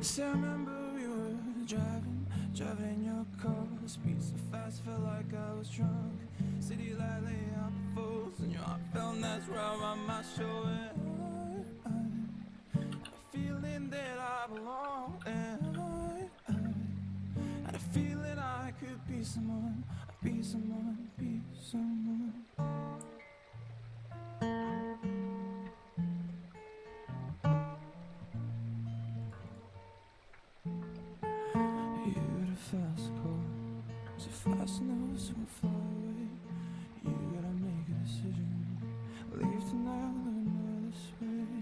See, I remember we were driving, driving in your car. Speed so fast, felt like I was drunk. City light lay out before us, and your heart felt nice right around my shoulder. Feeling that I belong, and I, I had a feeling I could be someone, be someone, be someone. You got a fast car, so fast enough so far away. You gotta make a decision. Leave tonight, live this way.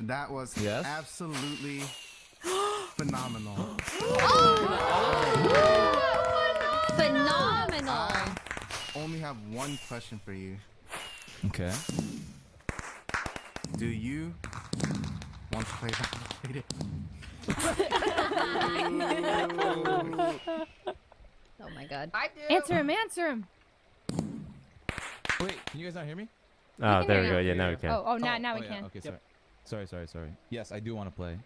That was Yes? absolutely phenomenal. Phenomenal. I only have one question for you. Okay. Do you want to play Valorant? Oh my god. I do. Answer him, answer him. Wait, can you guys not hear me? Oh, there we go. Yeah, now we can. Oh, oh, now, oh, now oh, we yeah, can. Okay, sorry. Sorry, sorry, sorry. Yes, I do want to play.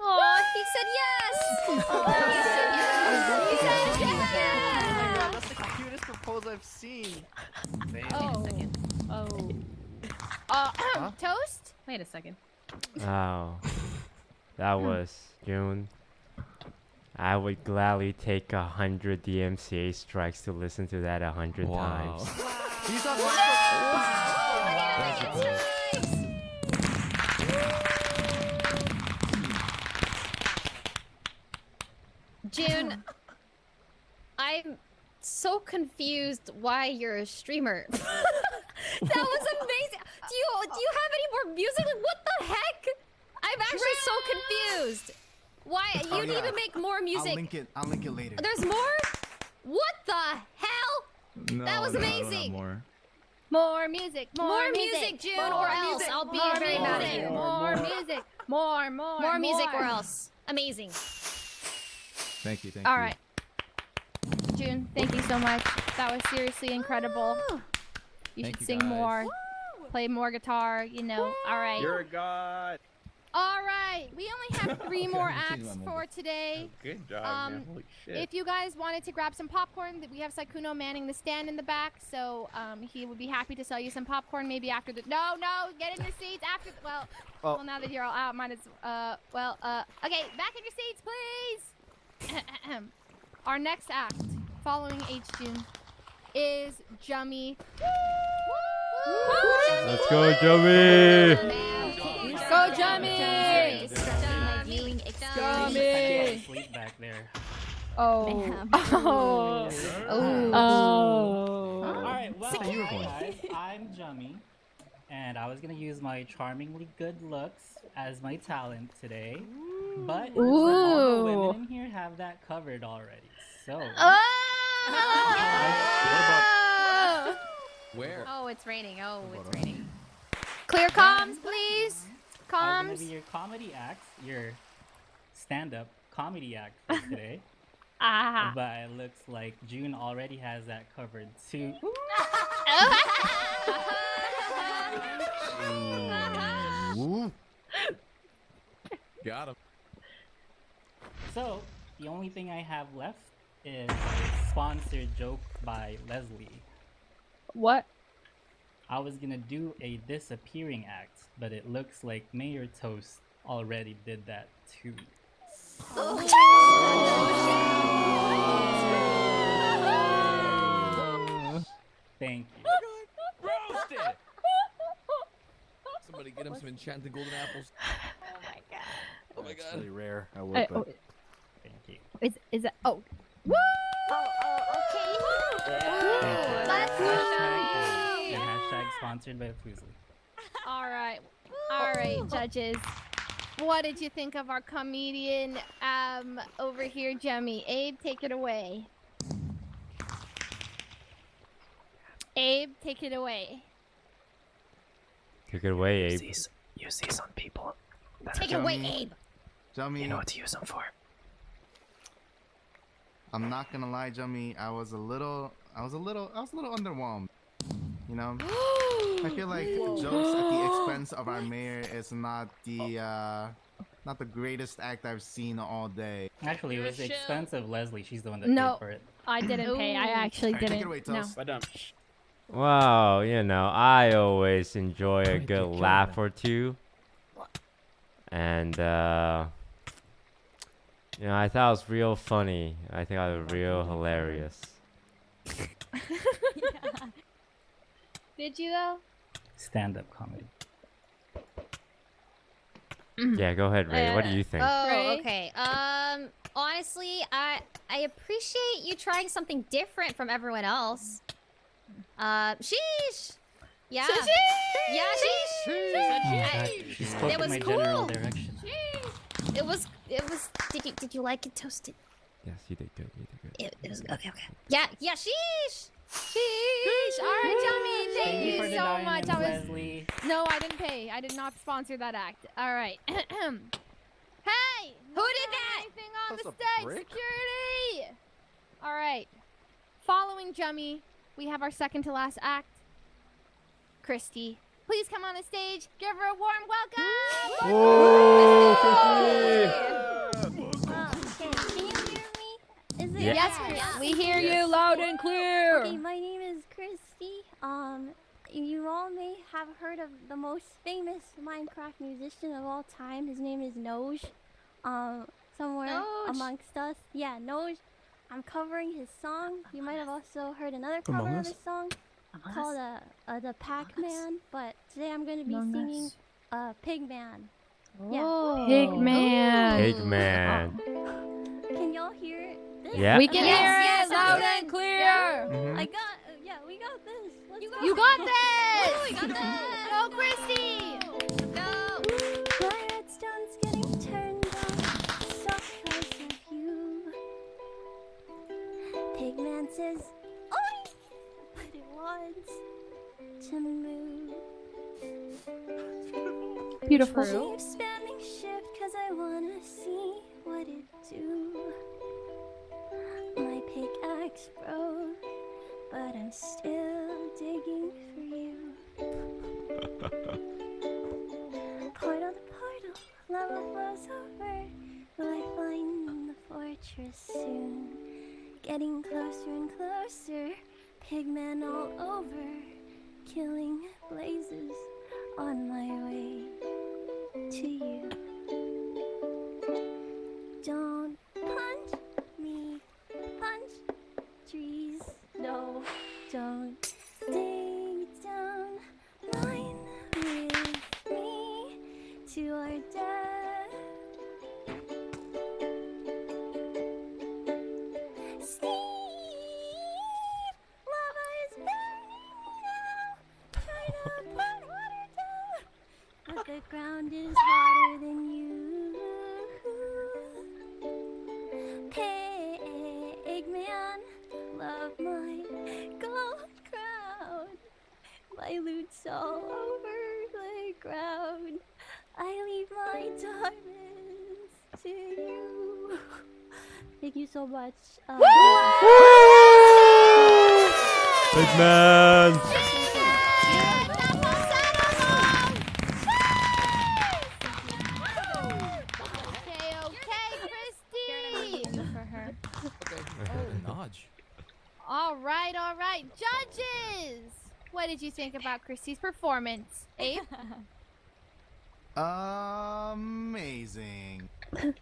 Oh, he said yes. he said Oh my yes. god, that's the cutest proposal I've seen. Oh. Oh. Uh, toast? Wait a second. Oh, that was June. I would gladly take a hundred DMCA strikes to listen to that a hundred Wow. times. These June, I'm so confused why you're a streamer. that was amazing. Do you do you have any more music? Like, what the heck? I'm actually so confused. Why oh, you Oh, need yeah. to make more music? I'll music? link it. I'll link it later. There's more? What the hell? No, That was no, no, not amazing. more. More music, more, More music, June, more or else music, I'll be more very mad at you. More music, more, more, More music or else. Amazing. Thank you, thank All you. right. June, thank you so much. That was seriously incredible. You Thank should you, sing guys. more, play more guitar, you know. All right. You're a god. All right. We only have three more acts for moment. today. Good job, Um, man. Holy shit. If you guys wanted to grab some popcorn, we have Sykkuno manning the stand in the back, so um, he would be happy to sell you some popcorn. Maybe after the no, no, get in your seats after. The, well, Oh. well, now that you're all out, might as uh, well, uh, okay, back in your seats, please. Our next act, following H June, is Jummy. Let's go, Joey! Go, Jummy! Jummy! Sleep back there. Oh. Oh. Oh. Oh. Alright, well, Security. guys, I'm Jummy, and I was gonna use my charmingly good looks as my talent today, but all the women in here have that covered already. So, oh! Where? Oh, it's raining. Oh, it's raining. Clear comms, please. I'm gonna Comms. be your comedy act, your stand-up comedy act for today. Ah. But it looks like June already has that covered too. Got him. So, the only thing I have left is a sponsored joke by Leslie. What? I was gonna do a disappearing act, but it looks like Mayor Toast already did that too. Oh. Thank you. Somebody get him some enchanted golden apples. Oh my god. Oh my It's god. really rare. I Uh, would, oh, but Thank you. is is that? Oh. Woo! Oh, oh, okay. Let's Hashtag, go. hashtag sponsored by Fuslie. All right. All right, judges. What did you think of our comedian um over here, Jummy? Abe, take it away. Abe, take it away. Take it away, Abe. Use these on people. Take it away, Jummy. Abe. Jummy, You know what to use them for. I'm not gonna lie, Jummy. I was a little, I was a little, I was a little underwhelmed. You know, I feel like jokes at the expense of our mayor is not the, uh, not the greatest act I've seen all day. Actually, it was the expense of Leslie. She's the one that No. paid for it. I didn't pay. I actually Alright, take didn't. Take it away, no. Toast. but um, Wow, you know, I always enjoy a good laugh or two. And, uh, you know, I thought it was real funny. I think I was real hilarious. Did you though? Stand-up comedy. Yeah, go ahead, Ray. What do you think? Oh, Ray? okay. Um, honestly, I I appreciate you trying something different from everyone else. Uh, sheesh. Yeah. Sheesh! Yeah, sheesh. Oh my I- God, she spoke it was cool. general direction. It was. It was. Did you Did you like it toasted? Yes, you did good. You did good. It, it was okay. Okay. Yeah. Yeah. Sheesh. Sheesh. All right, Jummy. Thank, Thank you you for so much. I was. Leslie. No, I didn't pay. I did not sponsor that act. All right. hey. Who did that? Anything on That's the a stage? brick? Security. All right. Following Jummy, we have our second to last act. Christy, please come on the stage. Give her a warm welcome. Okay, can you hear me? Is it Yeah. Yes, Chris. We hear you loud and clear. Okay, my name is Christy. Um, you all may have heard of the most famous Minecraft musician of all time. His name is Noj. Um, somewhere Noj. amongst us. Yeah, Noj. I'm covering his song. You might have also heard another cover Among of Us? his song called uh, uh, the Pac-Man. But today I'm going to be Among singing Us. uh, Pigman. Oh. Yeah. Pigman. Pigman. Can y'all hear this? Yeah. We can Yes, hear yes, it loud okay. and clear. Yeah. Mhm. I got, uh, yeah, we got this. Let's go. You got this. We got this. Go, Christy. Pigman says, Oi! But it wants to move. Beautiful. Keep spamming shift cause I wanna see what it do. My pickaxe broke, but I'm still digging for you. Portal to portal, lava flows over. Will I find the fortress soon? Getting closer and closer, pigmen all over, killing blazes on my way to you. Don't punch me, punch trees. No, don't dig down, mine with me to our death. Ground is hotter than you. Pigman, love my gold crown. My loot's all over the ground. I leave my diamonds to you. Thank you so much. Um, okay, Christy. for her. Noj. All right, all right. Judges, what did you think about Christy's performance? Abe? Amazing. Amazing!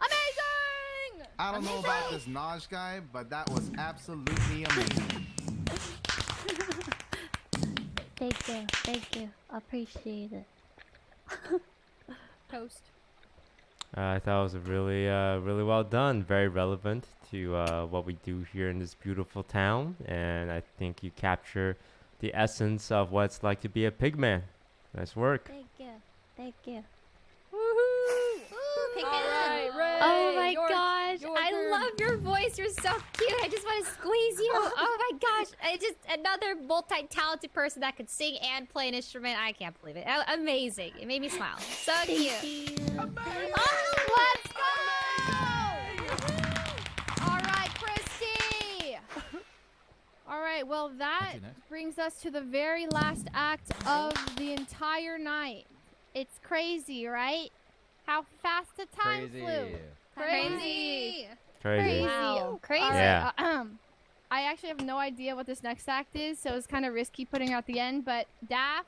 I don't know about this Naj guy, but that was absolutely amazing. Thank you, thank you. Appreciate it. Toast. Uh, I thought it was really, uh, really well done. Very relevant to uh, what we do here in this beautiful town, and I think you capture the essence of what it's like to be a pigman. Nice work. Thank you, thank you. Pigman. Ray, oh my your- gosh, your I turn. love your voice. You're so cute. I just want to squeeze you. Oh my gosh, I just another multi-talented person that could sing and play an instrument. I can't believe it. Oh, amazing. It made me smile. So cute. Oh, let's go! All right, Christy. All right, well that brings us to the very last act of the entire night. It's crazy, right? How fast the time Crazy. flew. Crazy. Crazy. Wow, crazy. All right, Yeah. uh, um, I actually have no idea what this next act is, so it's kind of risky putting out the end. But Daff,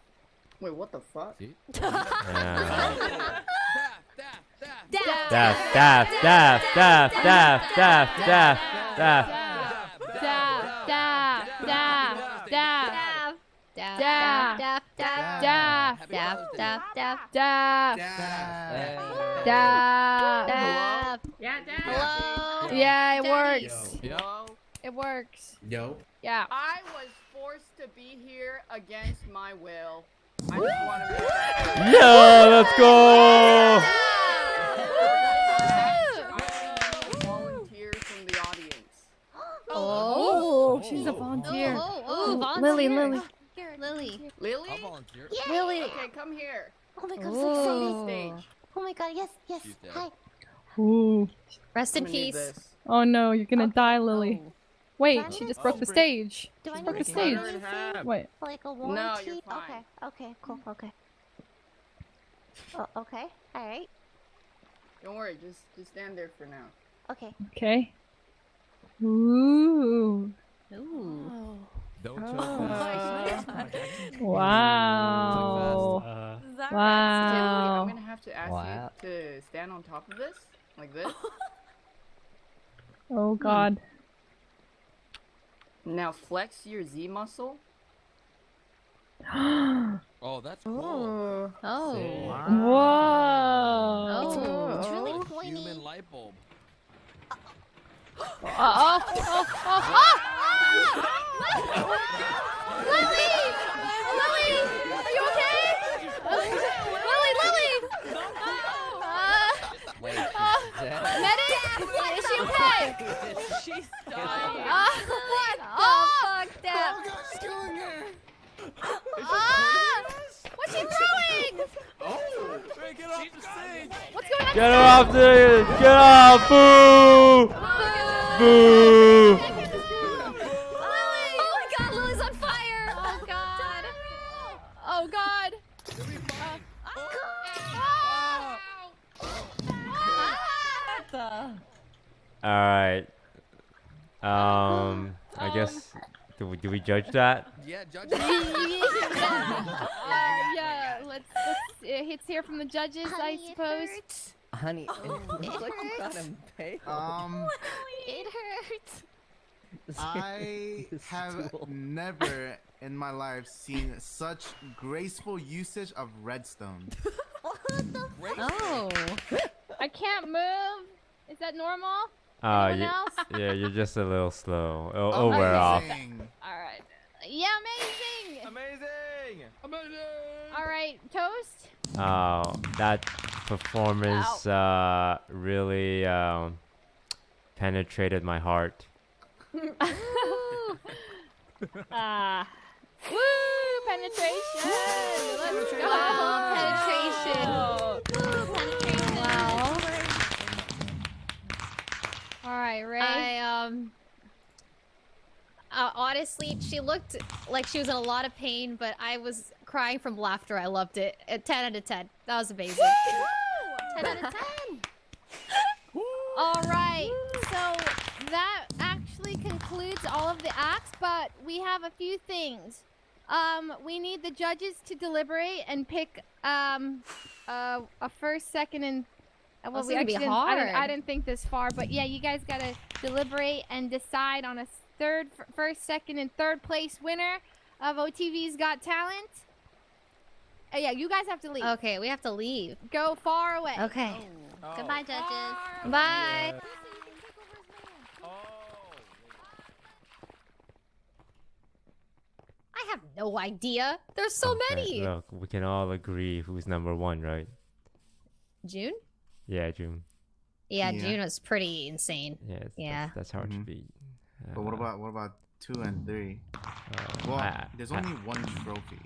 Wait, what the fuck? See? Uh, Daff. daff, daff, daff, daff, daff, daff, daff, daff. Daff, Daff, Daff, Daff, Daff. daff, daff, Daff. daff, daff, daff, Daff. daff, Daff. daff. Yeah, Dad. Hello. Yeah, it Daddy. works. Yo. It works. Yo. Yeah. I was forced to be here against my will. I just want to make that clear. Yeah, let's go. volunteer from the audience. Oh, she's a oh. volunteer. Oh, oh, volunteer. Oh. Lily, Lily. Lily. Lily? I'll volunteer. Yeah. Lily. Okay, come here. Oh my god, Come so excited. Oh my god, yes, yes. Hi. Ooh. Rest in I'm gonna need peace. Oh no, you're gonna oh. die, Lily. Oh. Wait, she need just oh, broke the this? stage. Do I She need broke the stage. Wait. Like a No, you're fine. Okay, okay, cool, okay. Oh, okay, alright. Don't worry, just just stand there for now. Okay. Okay. Ooh. Ooh. Don't Oh. choke fast. Wow. Uh, Lily, Wow. I'm gonna have to ask Wow. you to stand on top of this, like this. Oh god. now flex your Z muscle. Oh, that's cool. Oh. Whoa. It's, it's really Oh, pointy. Human light bulb. Oh, oh, oh, oh, oh! Lily! Lily! Are you okay? Lily, Lily! Uh, Wait, uh, medic? Is she okay? She's dying. Uh, what? Oh, Fuck that. ah! What's she throwing? Oh, hey, get off the stage. What's going on? Get her off the. Get off! Boo! Boo! All right. Um, I guess. Do we, do we judge that? Yeah, judge. uh, yeah, let's, let's uh, let's from the judges, I suppose. Honey, it looks like you got him pale. Um, It hurts. I have never in my life seen such graceful usage of redstone. Oh. I can't move. Is that normal? Uh, you- yeah, you're just a little slow. O- Oh, overall. amazing. All right. Yeah, amazing. Amazing. Amazing. All right, toast. Oh, that performance uh, really um, penetrated my heart. Ah. Woo! Penetration. Let's go. Penetration. Penetration. Wow. All right, Ray. I um. Uh, honestly, she looked like she was in a lot of pain, but I was crying from laughter. I loved it. A ten out of ten. That was amazing. ten out of ten. All right. So that actually concludes all of the acts, but we have a few things. Um, we need the judges to deliberate and pick um, uh, a first, second, and well, This we is gonna be actually didn't, I, didn't, I didn't think this far, but yeah, you guys gotta deliberate and decide on a third, first, second, and third place winner of OTV's Got Talent. Uh, yeah, you guys have to leave. Okay, we have to leave. Go far away. Okay. Oh. Goodbye, judges. Bye. I have no idea. There's so Okay, many. Look, we can all agree who's number one, right? June? Yeah, June. Yeah, Yeah. June was pretty insane. Yeah, it's- Yeah. That's, that's hard Mhm. to beat. But what Uh, about what about two and three? uh, Well, I- there's I- only one trophy,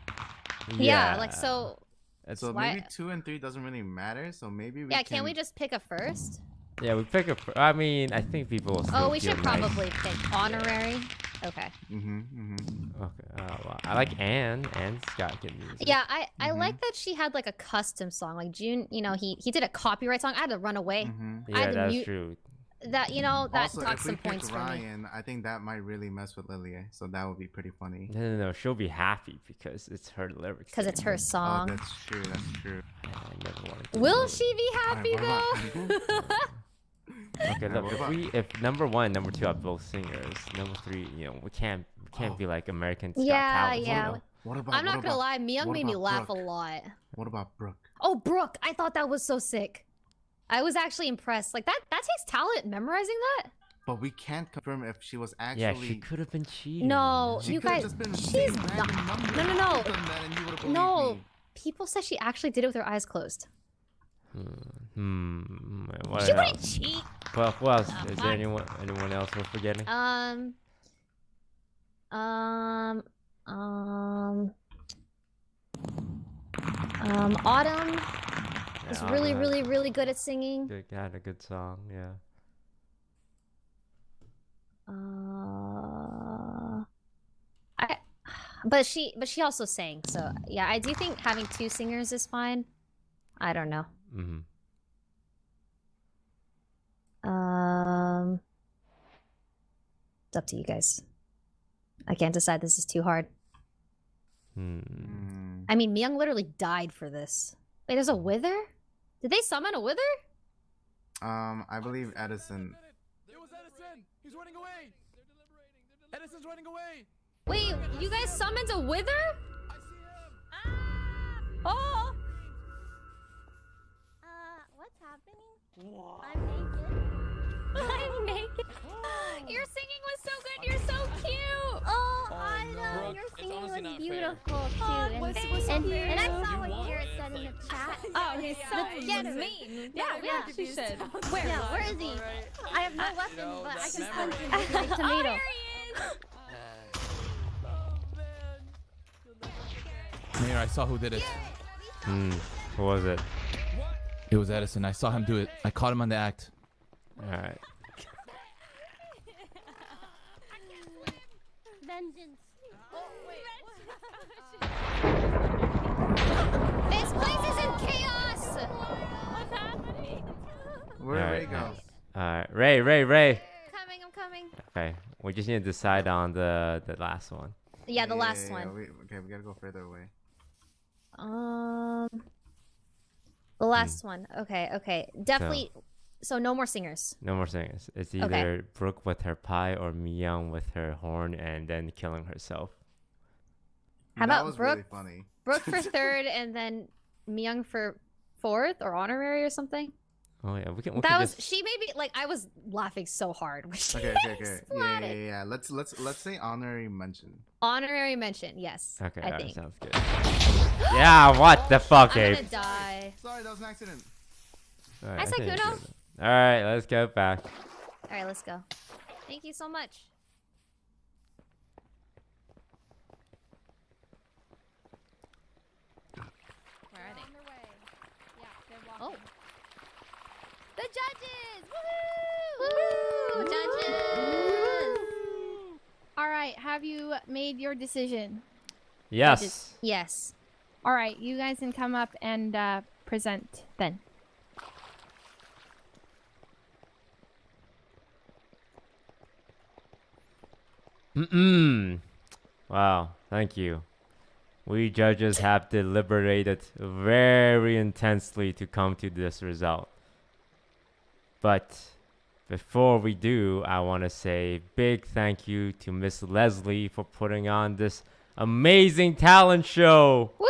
Yeah, like so. It's- so Why- maybe two and three doesn't really matter. So maybe we Yeah, can. can't we just pick a first? Yeah, we pick a. Pr- I mean, I think people will still Oh, we should nice. probably pick honorary. Okay. Mm-hmm. Mm-hmm. Okay. Uh, well, I like Anne. Anne's got good music. Yeah, I, I Mhm. like that she had like a custom song. Like June, you know, he he did a copyright song. I had to run away. Mm-hmm. I Yeah, had to that's mute true. that. You know, that also, took if we some pick points for. Ryan, I think that might really mess with Lilia. So that would be pretty funny. No, no, no. She'll be happy because it's her lyrics. Because it's her Oh, song. that's true. That's true. I never wanted to Will she be happy Alright, though? what about- it. Okay, look. If we, if number one, and number two are both singers, number three, you know, we can't, we can't be like American Got Yeah, Talent, you yeah. know? What about? I'm not what gonna about- lie, Myung made me laugh Brooke? a lot. What about Brooke? Oh, Brooke, I thought that was so sick. I was actually impressed. Like that that takes talent memorizing that. But we can't confirm if she was actually. Yeah, she could have been cheating. No, She you guys just been she's saying not. No, no, no. could've done that and you would've believed No. me. People said she actually did it with her eyes closed. Hmm. What She wouldn't cheat. Well, who else? Oh, Is there anyone anyone else we're forgetting? Um um um um Autumn is Yeah, really, Autumn really, had- really good at singing. Good, had a good song, yeah. Uh, I, but she, but she also sang. So yeah, I do think having two singers is fine. I don't know. Mm-hmm. Um, it's up to you guys. I can't decide. This is too hard. Hmm. I mean, Myung literally died for this. Wait, there's a wither? Did they summon a wither? Um, I believe Edison. It was Edison. He's running away. Edison's running away. Wait, you guys summoned a wither? Oh! Uh, what's happening? I'm. I'm naked. Your singing was so good. You're so cute. Oh, I know. Brooke, Your singing was beautiful fair. too. Oh, and, was- and, was so and, fair. I You saw what won. Garrett said in the chat. Oh, he's so Let's get mean. Yeah, I'm yeah. confused. She said. Where? Yeah, where is he? I have no You weapon, know, but I that can memory. punch him like a tomato. Mayor, I saw who did it. Hmm. Who was it? It was Edison. I saw him do it. I caught him on the act. All right. Vengeance. This place is in chaos. What's happening? Where'd All Ray right, go? nice. All right, Ray, Ray, Ray. Coming, I'm coming. Okay, we just need to decide on the the last one. Yeah, the last yeah, yeah, one. we- okay, we gotta go further away. Um, the last one. Okay, okay, definitely. So, no more singers. No more singers. It's Okay. either Brooke with her pie or Myung with her horn and then killing herself. How that about was Brooke? really funny. Brooke for third, and then Myung for fourth or honorary or something. Oh yeah, we can. We that can was just, she. Made me like I was laughing so hard. when she Okay, okay, okay. Yeah, yeah, yeah, yeah. Let's let's let's say honorary mention. Honorary mention, yes. okay, I alright, think. sounds good. yeah, what the fuck, I'm Abe? gonna die. Sorry, that was an accident. Alright, I said think Kuno. it's. All right, let's go back. All right, let's go. Thank you so much. Where are they? Oh. The judges! Woohoo! Judges! All right, have you made your decision? Yes. Yes. All right, you guys can come up and uh, present then. Mm-mm. Wow, thank you. We judges have deliberated very intensely to come to this result. But before we do, I want to say big thank you to Miss Leslie for putting on this amazing talent show. Woo!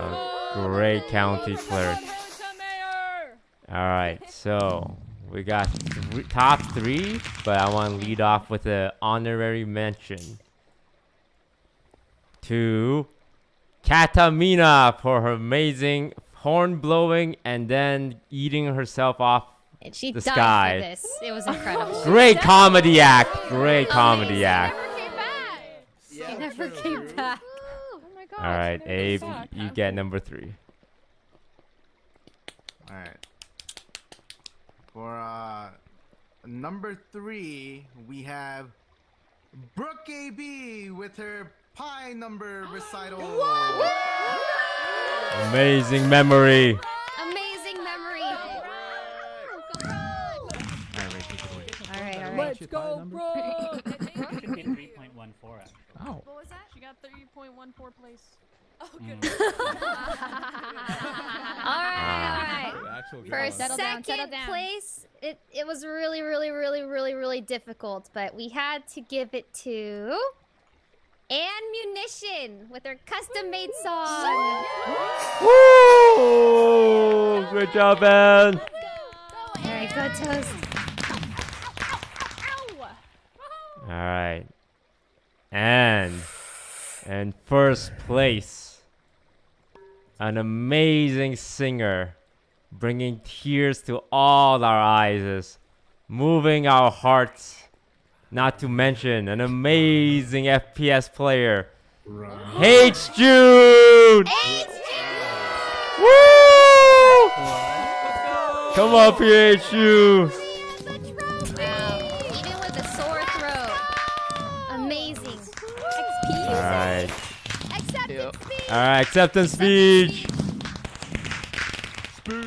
A great county clerk. All right, so we got th- top three, but I want to lead off with an honorary mention to Kkatamina for her amazing horn blowing and then eating herself off And she the died sky. for this. It was incredible. Great comedy act. Great comedy act. She never came back. Oh my god. All right, Abe, you get number three. All right. For uh number three, we have Brooke AB with her pie number recital. Amazing memory. Amazing memory. All right, Ray, take it away. All right, all right. Let's go, bro! Should be 3.14. Oh. What was that? She got 30.14 place. Oh, mm. good. all right, all ah. right. Actual For gala. Settle down, settle second down. place, it it was really, really, really, really, really difficult, but we had to give it to Ammunition with their custom-made song. Woo! Good job, Ben. Very good toast. All right. And and first place, an amazing singer, bringing tears to all our eyes, moving our hearts. Not to mention an amazing FPS player, HJune. Woo! Come up here, HJune. Wow. Even with a sore throat. Amazing. All right. All right, acceptance speech. Thank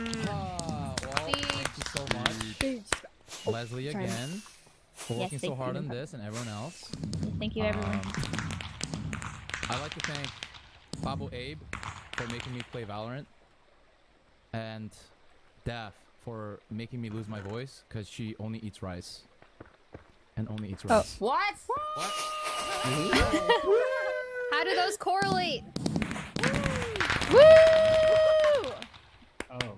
you so much. Leslie Sorry. again for Yes, working so thank hard you. on this and everyone else. Thank you, everyone. Um, I'd like to thank Babo Abe for making me play Valorant and Daph for making me lose my voice because she only eats rice. And only eats rice. Oh. rice. What? How do those correlate? Oh.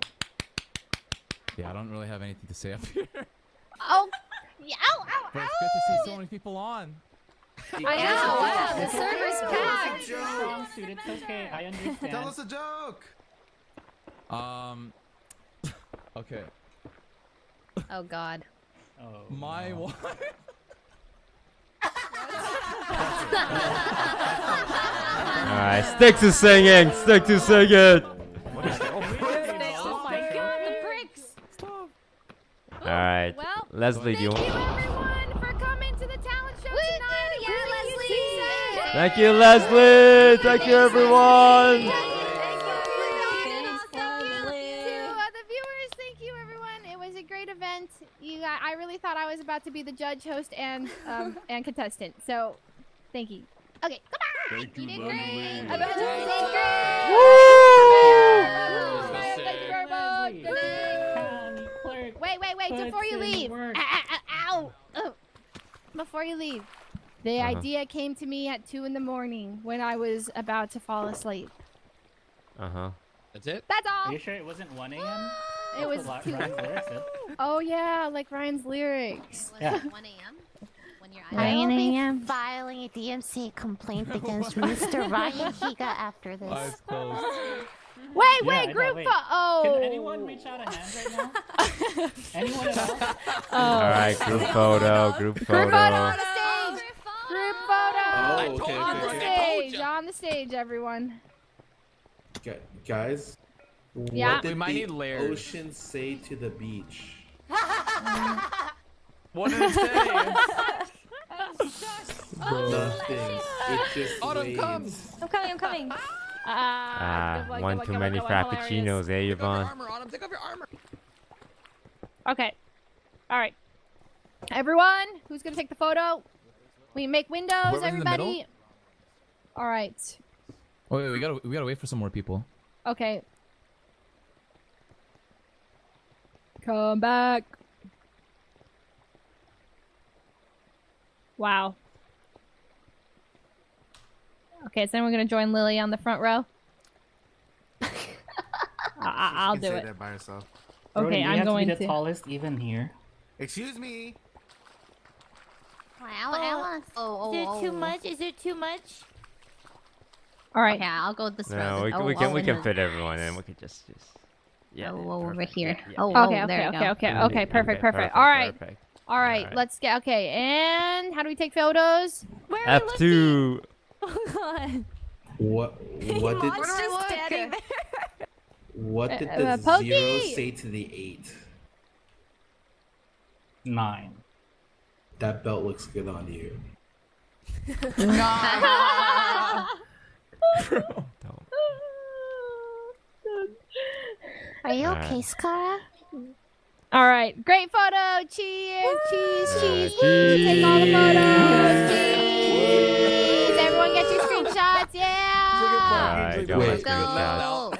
Yeah, I don't really have anything to say up here. Oh, yeah, ow, ow, But it's good to see so many people on. I know. Wow, the server's packed. Strong suit, it's okay. I understand. Tell us a joke. Um. Okay. Oh God. Oh. My wife. All right, stick to singing. Stick to singing. Oh my god, the bricks. All right, Well, Leslie, do you Thank you want? everyone for coming to the talent show tonight. Yeah, Really Leslie. Thank you, Leslie. Thank you, everyone. To the viewers, thank you everyone. It was a great event. You, got, I really thought I was about to be the judge, host, and um, and contestant. So, thank you. Okay, goodbye. Thank you, did Leslie. great. Woo! Thank you very much. Wait, wait, wait! puts Before you leave. Ah, ah, ah, ow! Oh. Before you leave, the Uh-huh. idea came to me at two in the morning when I was about to fall asleep. Uh huh. That's it. That's all. Are you sure it wasn't 1 a.m.? It was That's two. what Ryan's lyrics said. Oh yeah, like Ryan's lyrics. Yeah. 1 a.m. when you're I will be am. filing a DMC complaint against Mr. Ryan Higa after this. Eyes closed. Wait, Yeah, I wait, know, group wait. pho- Oh. Can anyone reach out a hand right now? anyone at all? Oh. All right, group photo. Group photo. Group photo photo. on the stage. Oh, group photo. Oh, okay, on the okay. stage. On the stage, everyone. Gu- Guys, Yeah. what did We might the need layers. ocean say to the beach? What did it say? Nothing. It just Autumn waves. comes. I'm coming, I'm coming. Ah, one too many frappuccinos, eh, Yvonne? Armor, take off your armor. Okay. All right. Everyone, who's gonna take the photo? We make windows, Whoever's in the middle? everybody. All right. Oh, wait, we gotta we gotta wait for some more people. Okay. Come back. Wow. Okay, is anyone gonna join Lily on the front row? I- I- I'll She can do stay it. there by herself. Brody, Okay, you I'm have going to be to. the tallest even here. Excuse me. Wow, Oh, Oh, Is oh, it oh, too oh. much? Is it too much? All right. Okay, I'll go this No, row. we, then. can we Oh, can oh, we in can the- fit everyone in. We could just just. Yeah. Oh, yeah, over perfect. here. Yeah, yeah, Oh, yeah. oh, Okay, there okay, you okay, go. okay, Okay, okay, perfect, okay, perfect. perfect, All right. perfect. All right, Alright. let's get okay. And how do we take photos? Where are we F two. Oh god. What what did Mon's just standing there. what did Uh, the uh, zero say to the eight? Nine. That belt looks good on you. Are you Alright. okay, Scar? All right, great photo. Cheers, cheese, Yeah, cheese. Woo, Take all the photos. Cheese. Everyone get your screenshots. Yeah. Alright. Alright,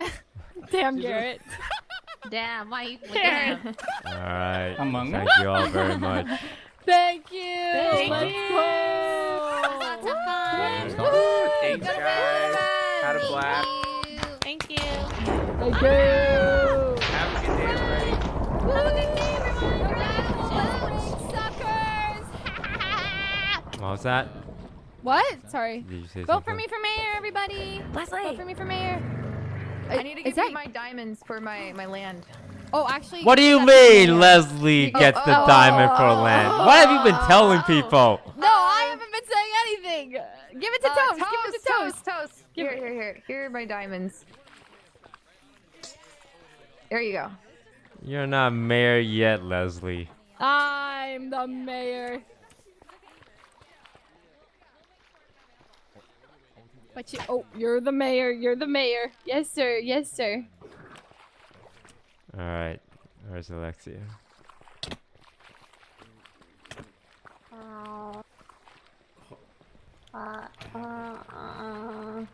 Wait. Go. Damn, Garrett. Damn, why you Garrett. Alright. Among Thank Us? you all very much. Thank you. Thank Let's you. go. Lots of fun. Woo! Thanks, guys. Had a blast. Thank you. Thank you. Have a good day, everybody. Have a good day, everyone. Suckers. What was that? What? Sorry. Did you say Vote for me for mayor, everybody. Leslie. Vote for me for mayor. I need to Is give that- you my diamonds for my my land. Oh, actually. What do you mean mayor. Leslie Oh, gets the oh, diamond for oh, land? oh, What have you been oh, telling oh. people? No, I haven't been saying anything. Give it to Uh, Toast. Give it to Toast. Toast, toast. Here, here, here. Here are my diamonds. There you go. You're not mayor yet, Leslie. I'm the mayor. But you, oh, you're the mayor. You're the mayor. Yes, sir. Yes, sir. Alright. Where's Alexia? Uh, uh, uh.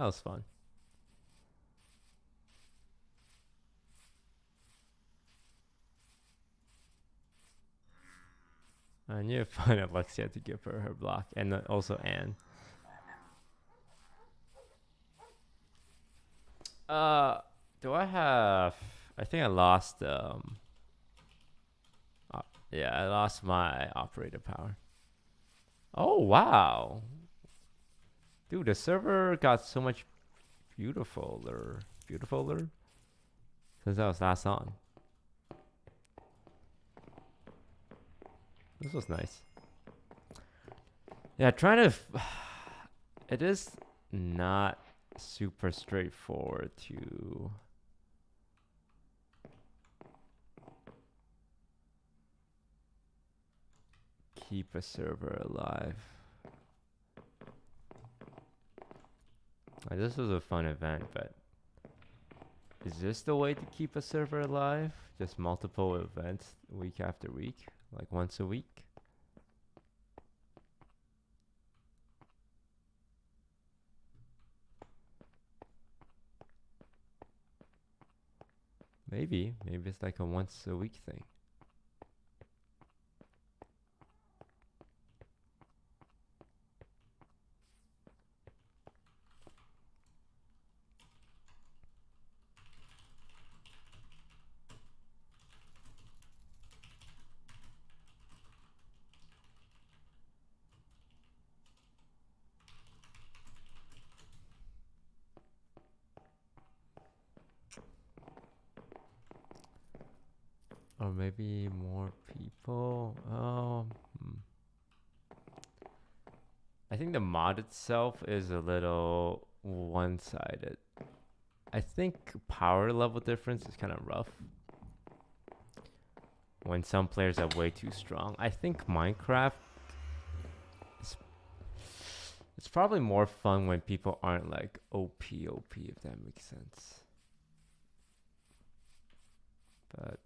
That was fun. I to find Alexia to give her her block, and also Anne. Uh, do I have? I think I lost. Um. uh, yeah, I lost my operator power. Oh wow, dude, the server got so much beautifuler, beautifuler since I was last on. This was nice. Yeah, trying to. It is not super straightforward to. Keep a server alive. Like, this was a fun event, but is this the way to keep a server alive? Just multiple events week after week, like once a week? Maybe, maybe it's like a once a week thing. Or maybe more people. Um, hmm. I think the mod itself is a little one-sided. I think power level difference is kind of rough. When some players are way too strong. I think Minecraft is it's probably more fun when people aren't like OP OP if that makes sense. But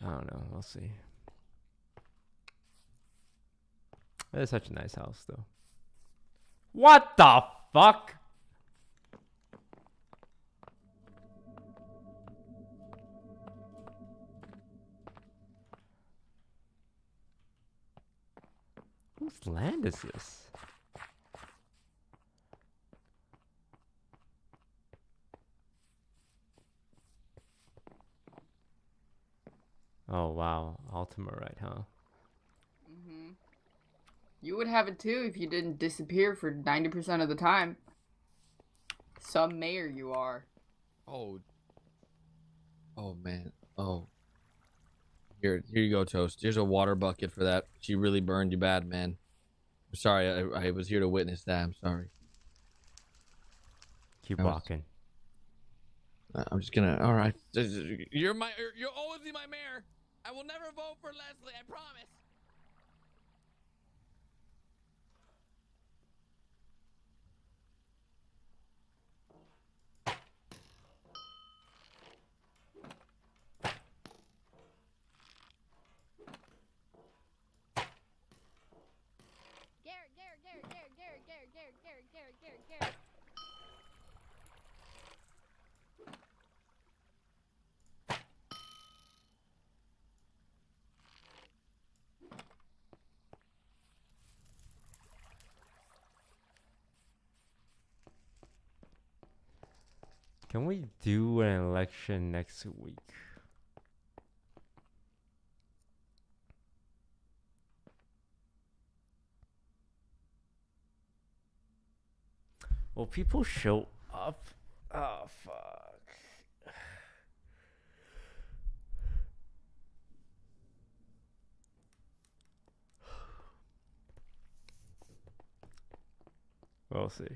I don't know. We'll see. It's such a nice house, though. What the fuck? Whose land is this? Oh wow, Ultima right, huh? You would have it too if you didn't disappear for 90% of the time. Some mayor you are. Oh. Oh man. Oh. Here, here you go, toast. Here's a water bucket for that. She really burned you bad, man. I'm sorry. I, I was here to witness that. I'm sorry. Keep was- walking. Uh, I'm just gonna. All right. You're my. You're always be my mayor. I will never vote for Leslie. I promise. Can we do an election next week? Will people show up? Oh fuck. We'll see.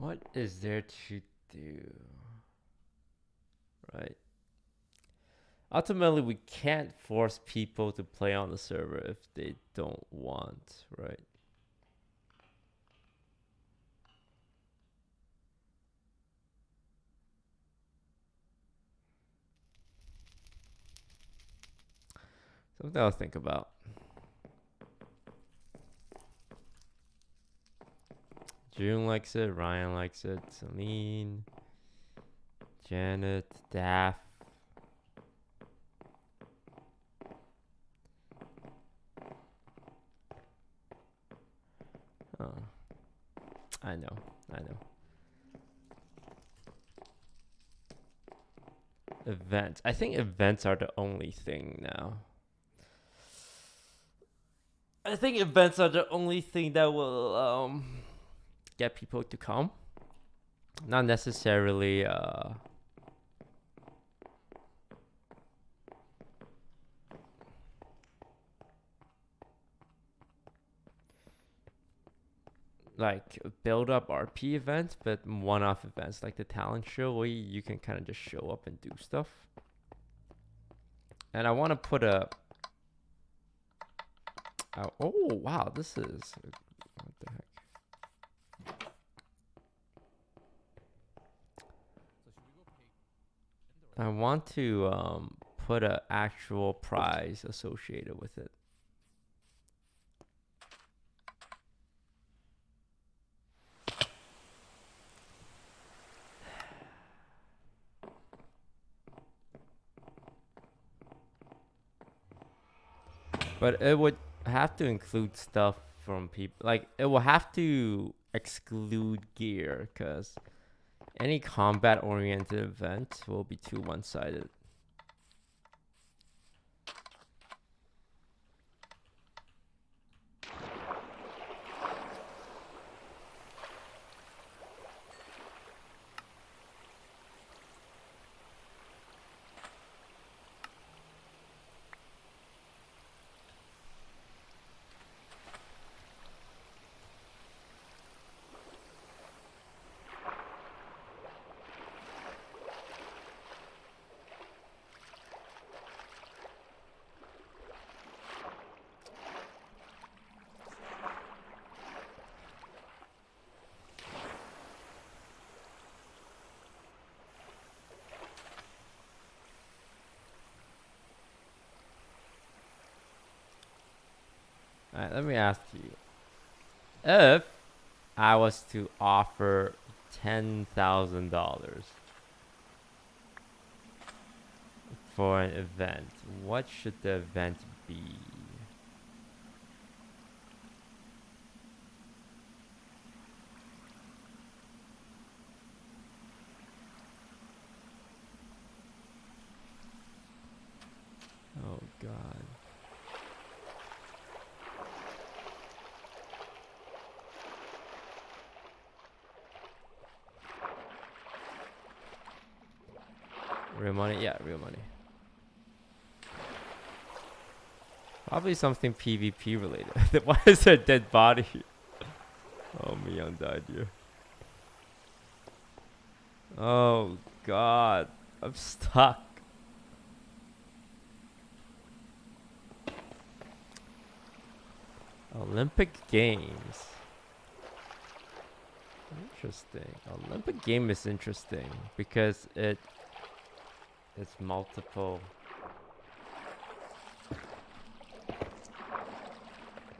What is there to do? Right. Ultimately, we can't force people to play on the server if they don't want, right? Something I'll think about. June likes it, Ryan likes it, Celine, Janet, Daff. Oh, I know, I know. Events. I think events are the only thing now. I think events are the only thing that will um get people to come. Not necessarily uh like build up RP events, but one off events like the talent show where you can kind of just show up and do stuff. And I want to put a Oh, oh wow, this is what the heck. I want to um, put an actual prize associated with it. But it would have to include stuff from people. Like, it will have to exclude gear because any combat oriented event will be too one sided. Alright, let me ask you. If I was to offer ten thousand dollars for an event, what should the event be? Real money? Yeah, real money. Probably something PvP related. Why is there a dead body? Oh, Mion died here. Oh god, I'm stuck. Olympic Games. Interesting. Olympic game is interesting because it it's multiple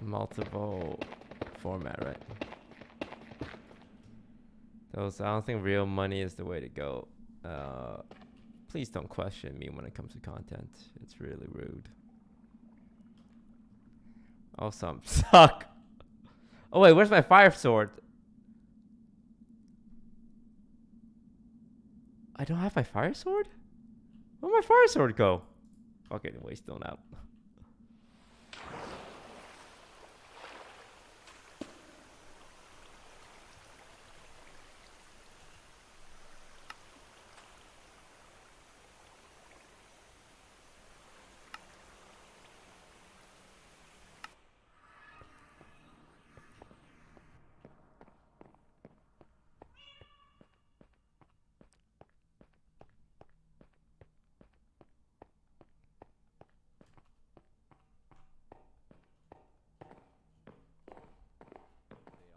multiple format, right? Those I don't think real money is the way to go. Uh, please don't question me when it comes to content. It's really rude. Oh, some suck. Oh wait, where's my fire sword? I don't have my fire sword? Where'd my fire sword go? Okay, anyway, still out.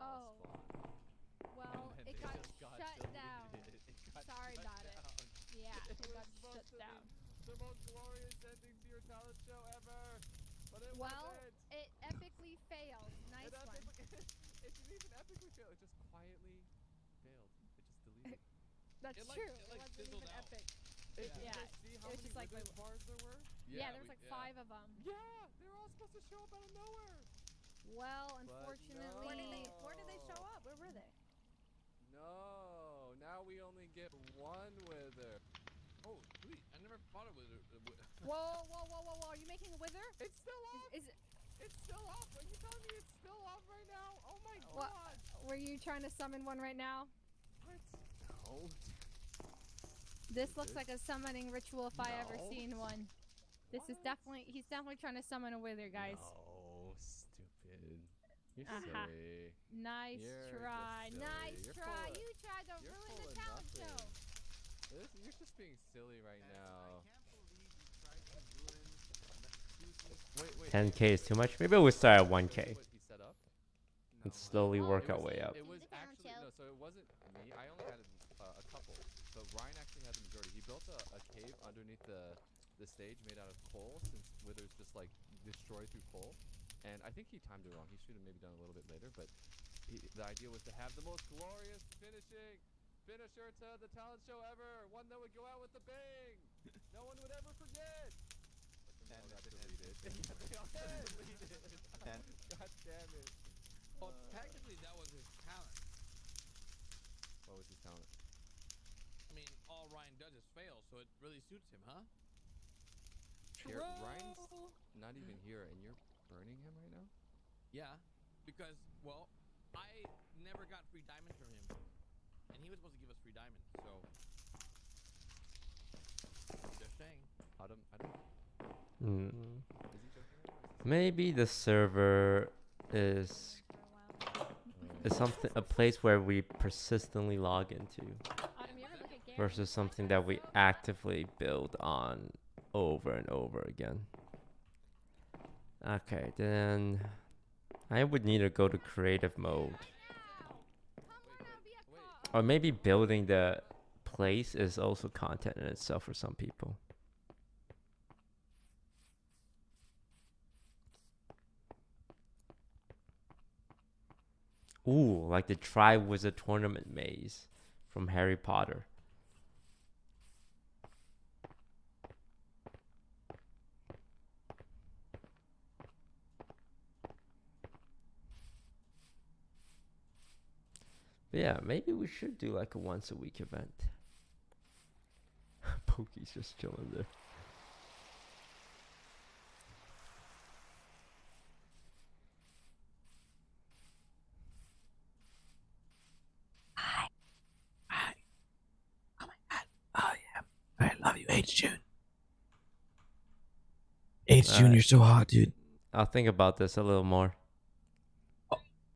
Oh. Well, it got shut down. Sorry about it. Yeah, it got shut down. The most glorious ending to your talent show ever. But it Well, wasn't. it epically failed. Nice It one. epically- it didn't even epically fail. It just quietly failed. It just deleted. That's It, like- true. it, It, like, wasn't fizzled even out. epic. It, yeah, yeah. See how it was many just like wizard my bars there were? Yeah, there was we- like yeah. five of them. Yeah, they were all supposed to show up out of nowhere. Well, But unfortunately, Where did they Where did they show up? Where were they? No, now we only get one wither. Oh, sweet. I never thought it was. A, a, Whoa, whoa, whoa, whoa, whoa! Are you making a wither? It's still off. Is, is it? It's still off. Are you telling me it's still off right now? Oh my What? god. Were you trying to summon one right now? What? No. This looks This? like a summoning ritual if I ever seen one. This is definitely he's definitely trying to summon a wither, guys. No, stupid. You're Uh-huh. silly. Nice You're try. just Nice. You're try. of- you tried to ruin the of talent nothing. show. This, you're just being silly right now. Wait, wait. 10k is too much. Maybe we'll start at 1k. What he? And slowly work It our way up. It was actually no, so it wasn't me. I only had a, uh, a couple, but Ryan actually had the majority. He built a, a cave underneath the the stage made out of coal, since withers just like destroyed through coal. And I think he timed it wrong. He should have maybe done it a little bit later, but he, the idea was to have the most glorious finishing finisher to the talent show ever, one that would go out with a bang. no one would ever forget. But then they all got deleted. Yeah, they all got deleted. God damn it. well, technically, that was his talent. What was his talent? I mean, all Ryan does is fail, so it really suits him, huh? Here, Ryan's not even here, and you're burning him right now. Yeah, because well, I never got free diamonds from him, and he was supposed to give us free diamonds. So just saying. Adam, hmm. Adam, is he joking? right now, or is this- Maybe the server is is something a place where we persistently log into Autumn, you ever look at Gary? versus something that we actively build on over and over again. Okay, then I would need to go to creative mode. Or maybe building the place is also content in itself for some people. Ooh, like the Triwizard Tournament maze from Harry Potter. Yeah, maybe we should do like a once a week event. Pokey's just chilling there. Oh my god. Oh yeah, I love you, HJune. H June, you're so hot, dude. I'll think about this a little more.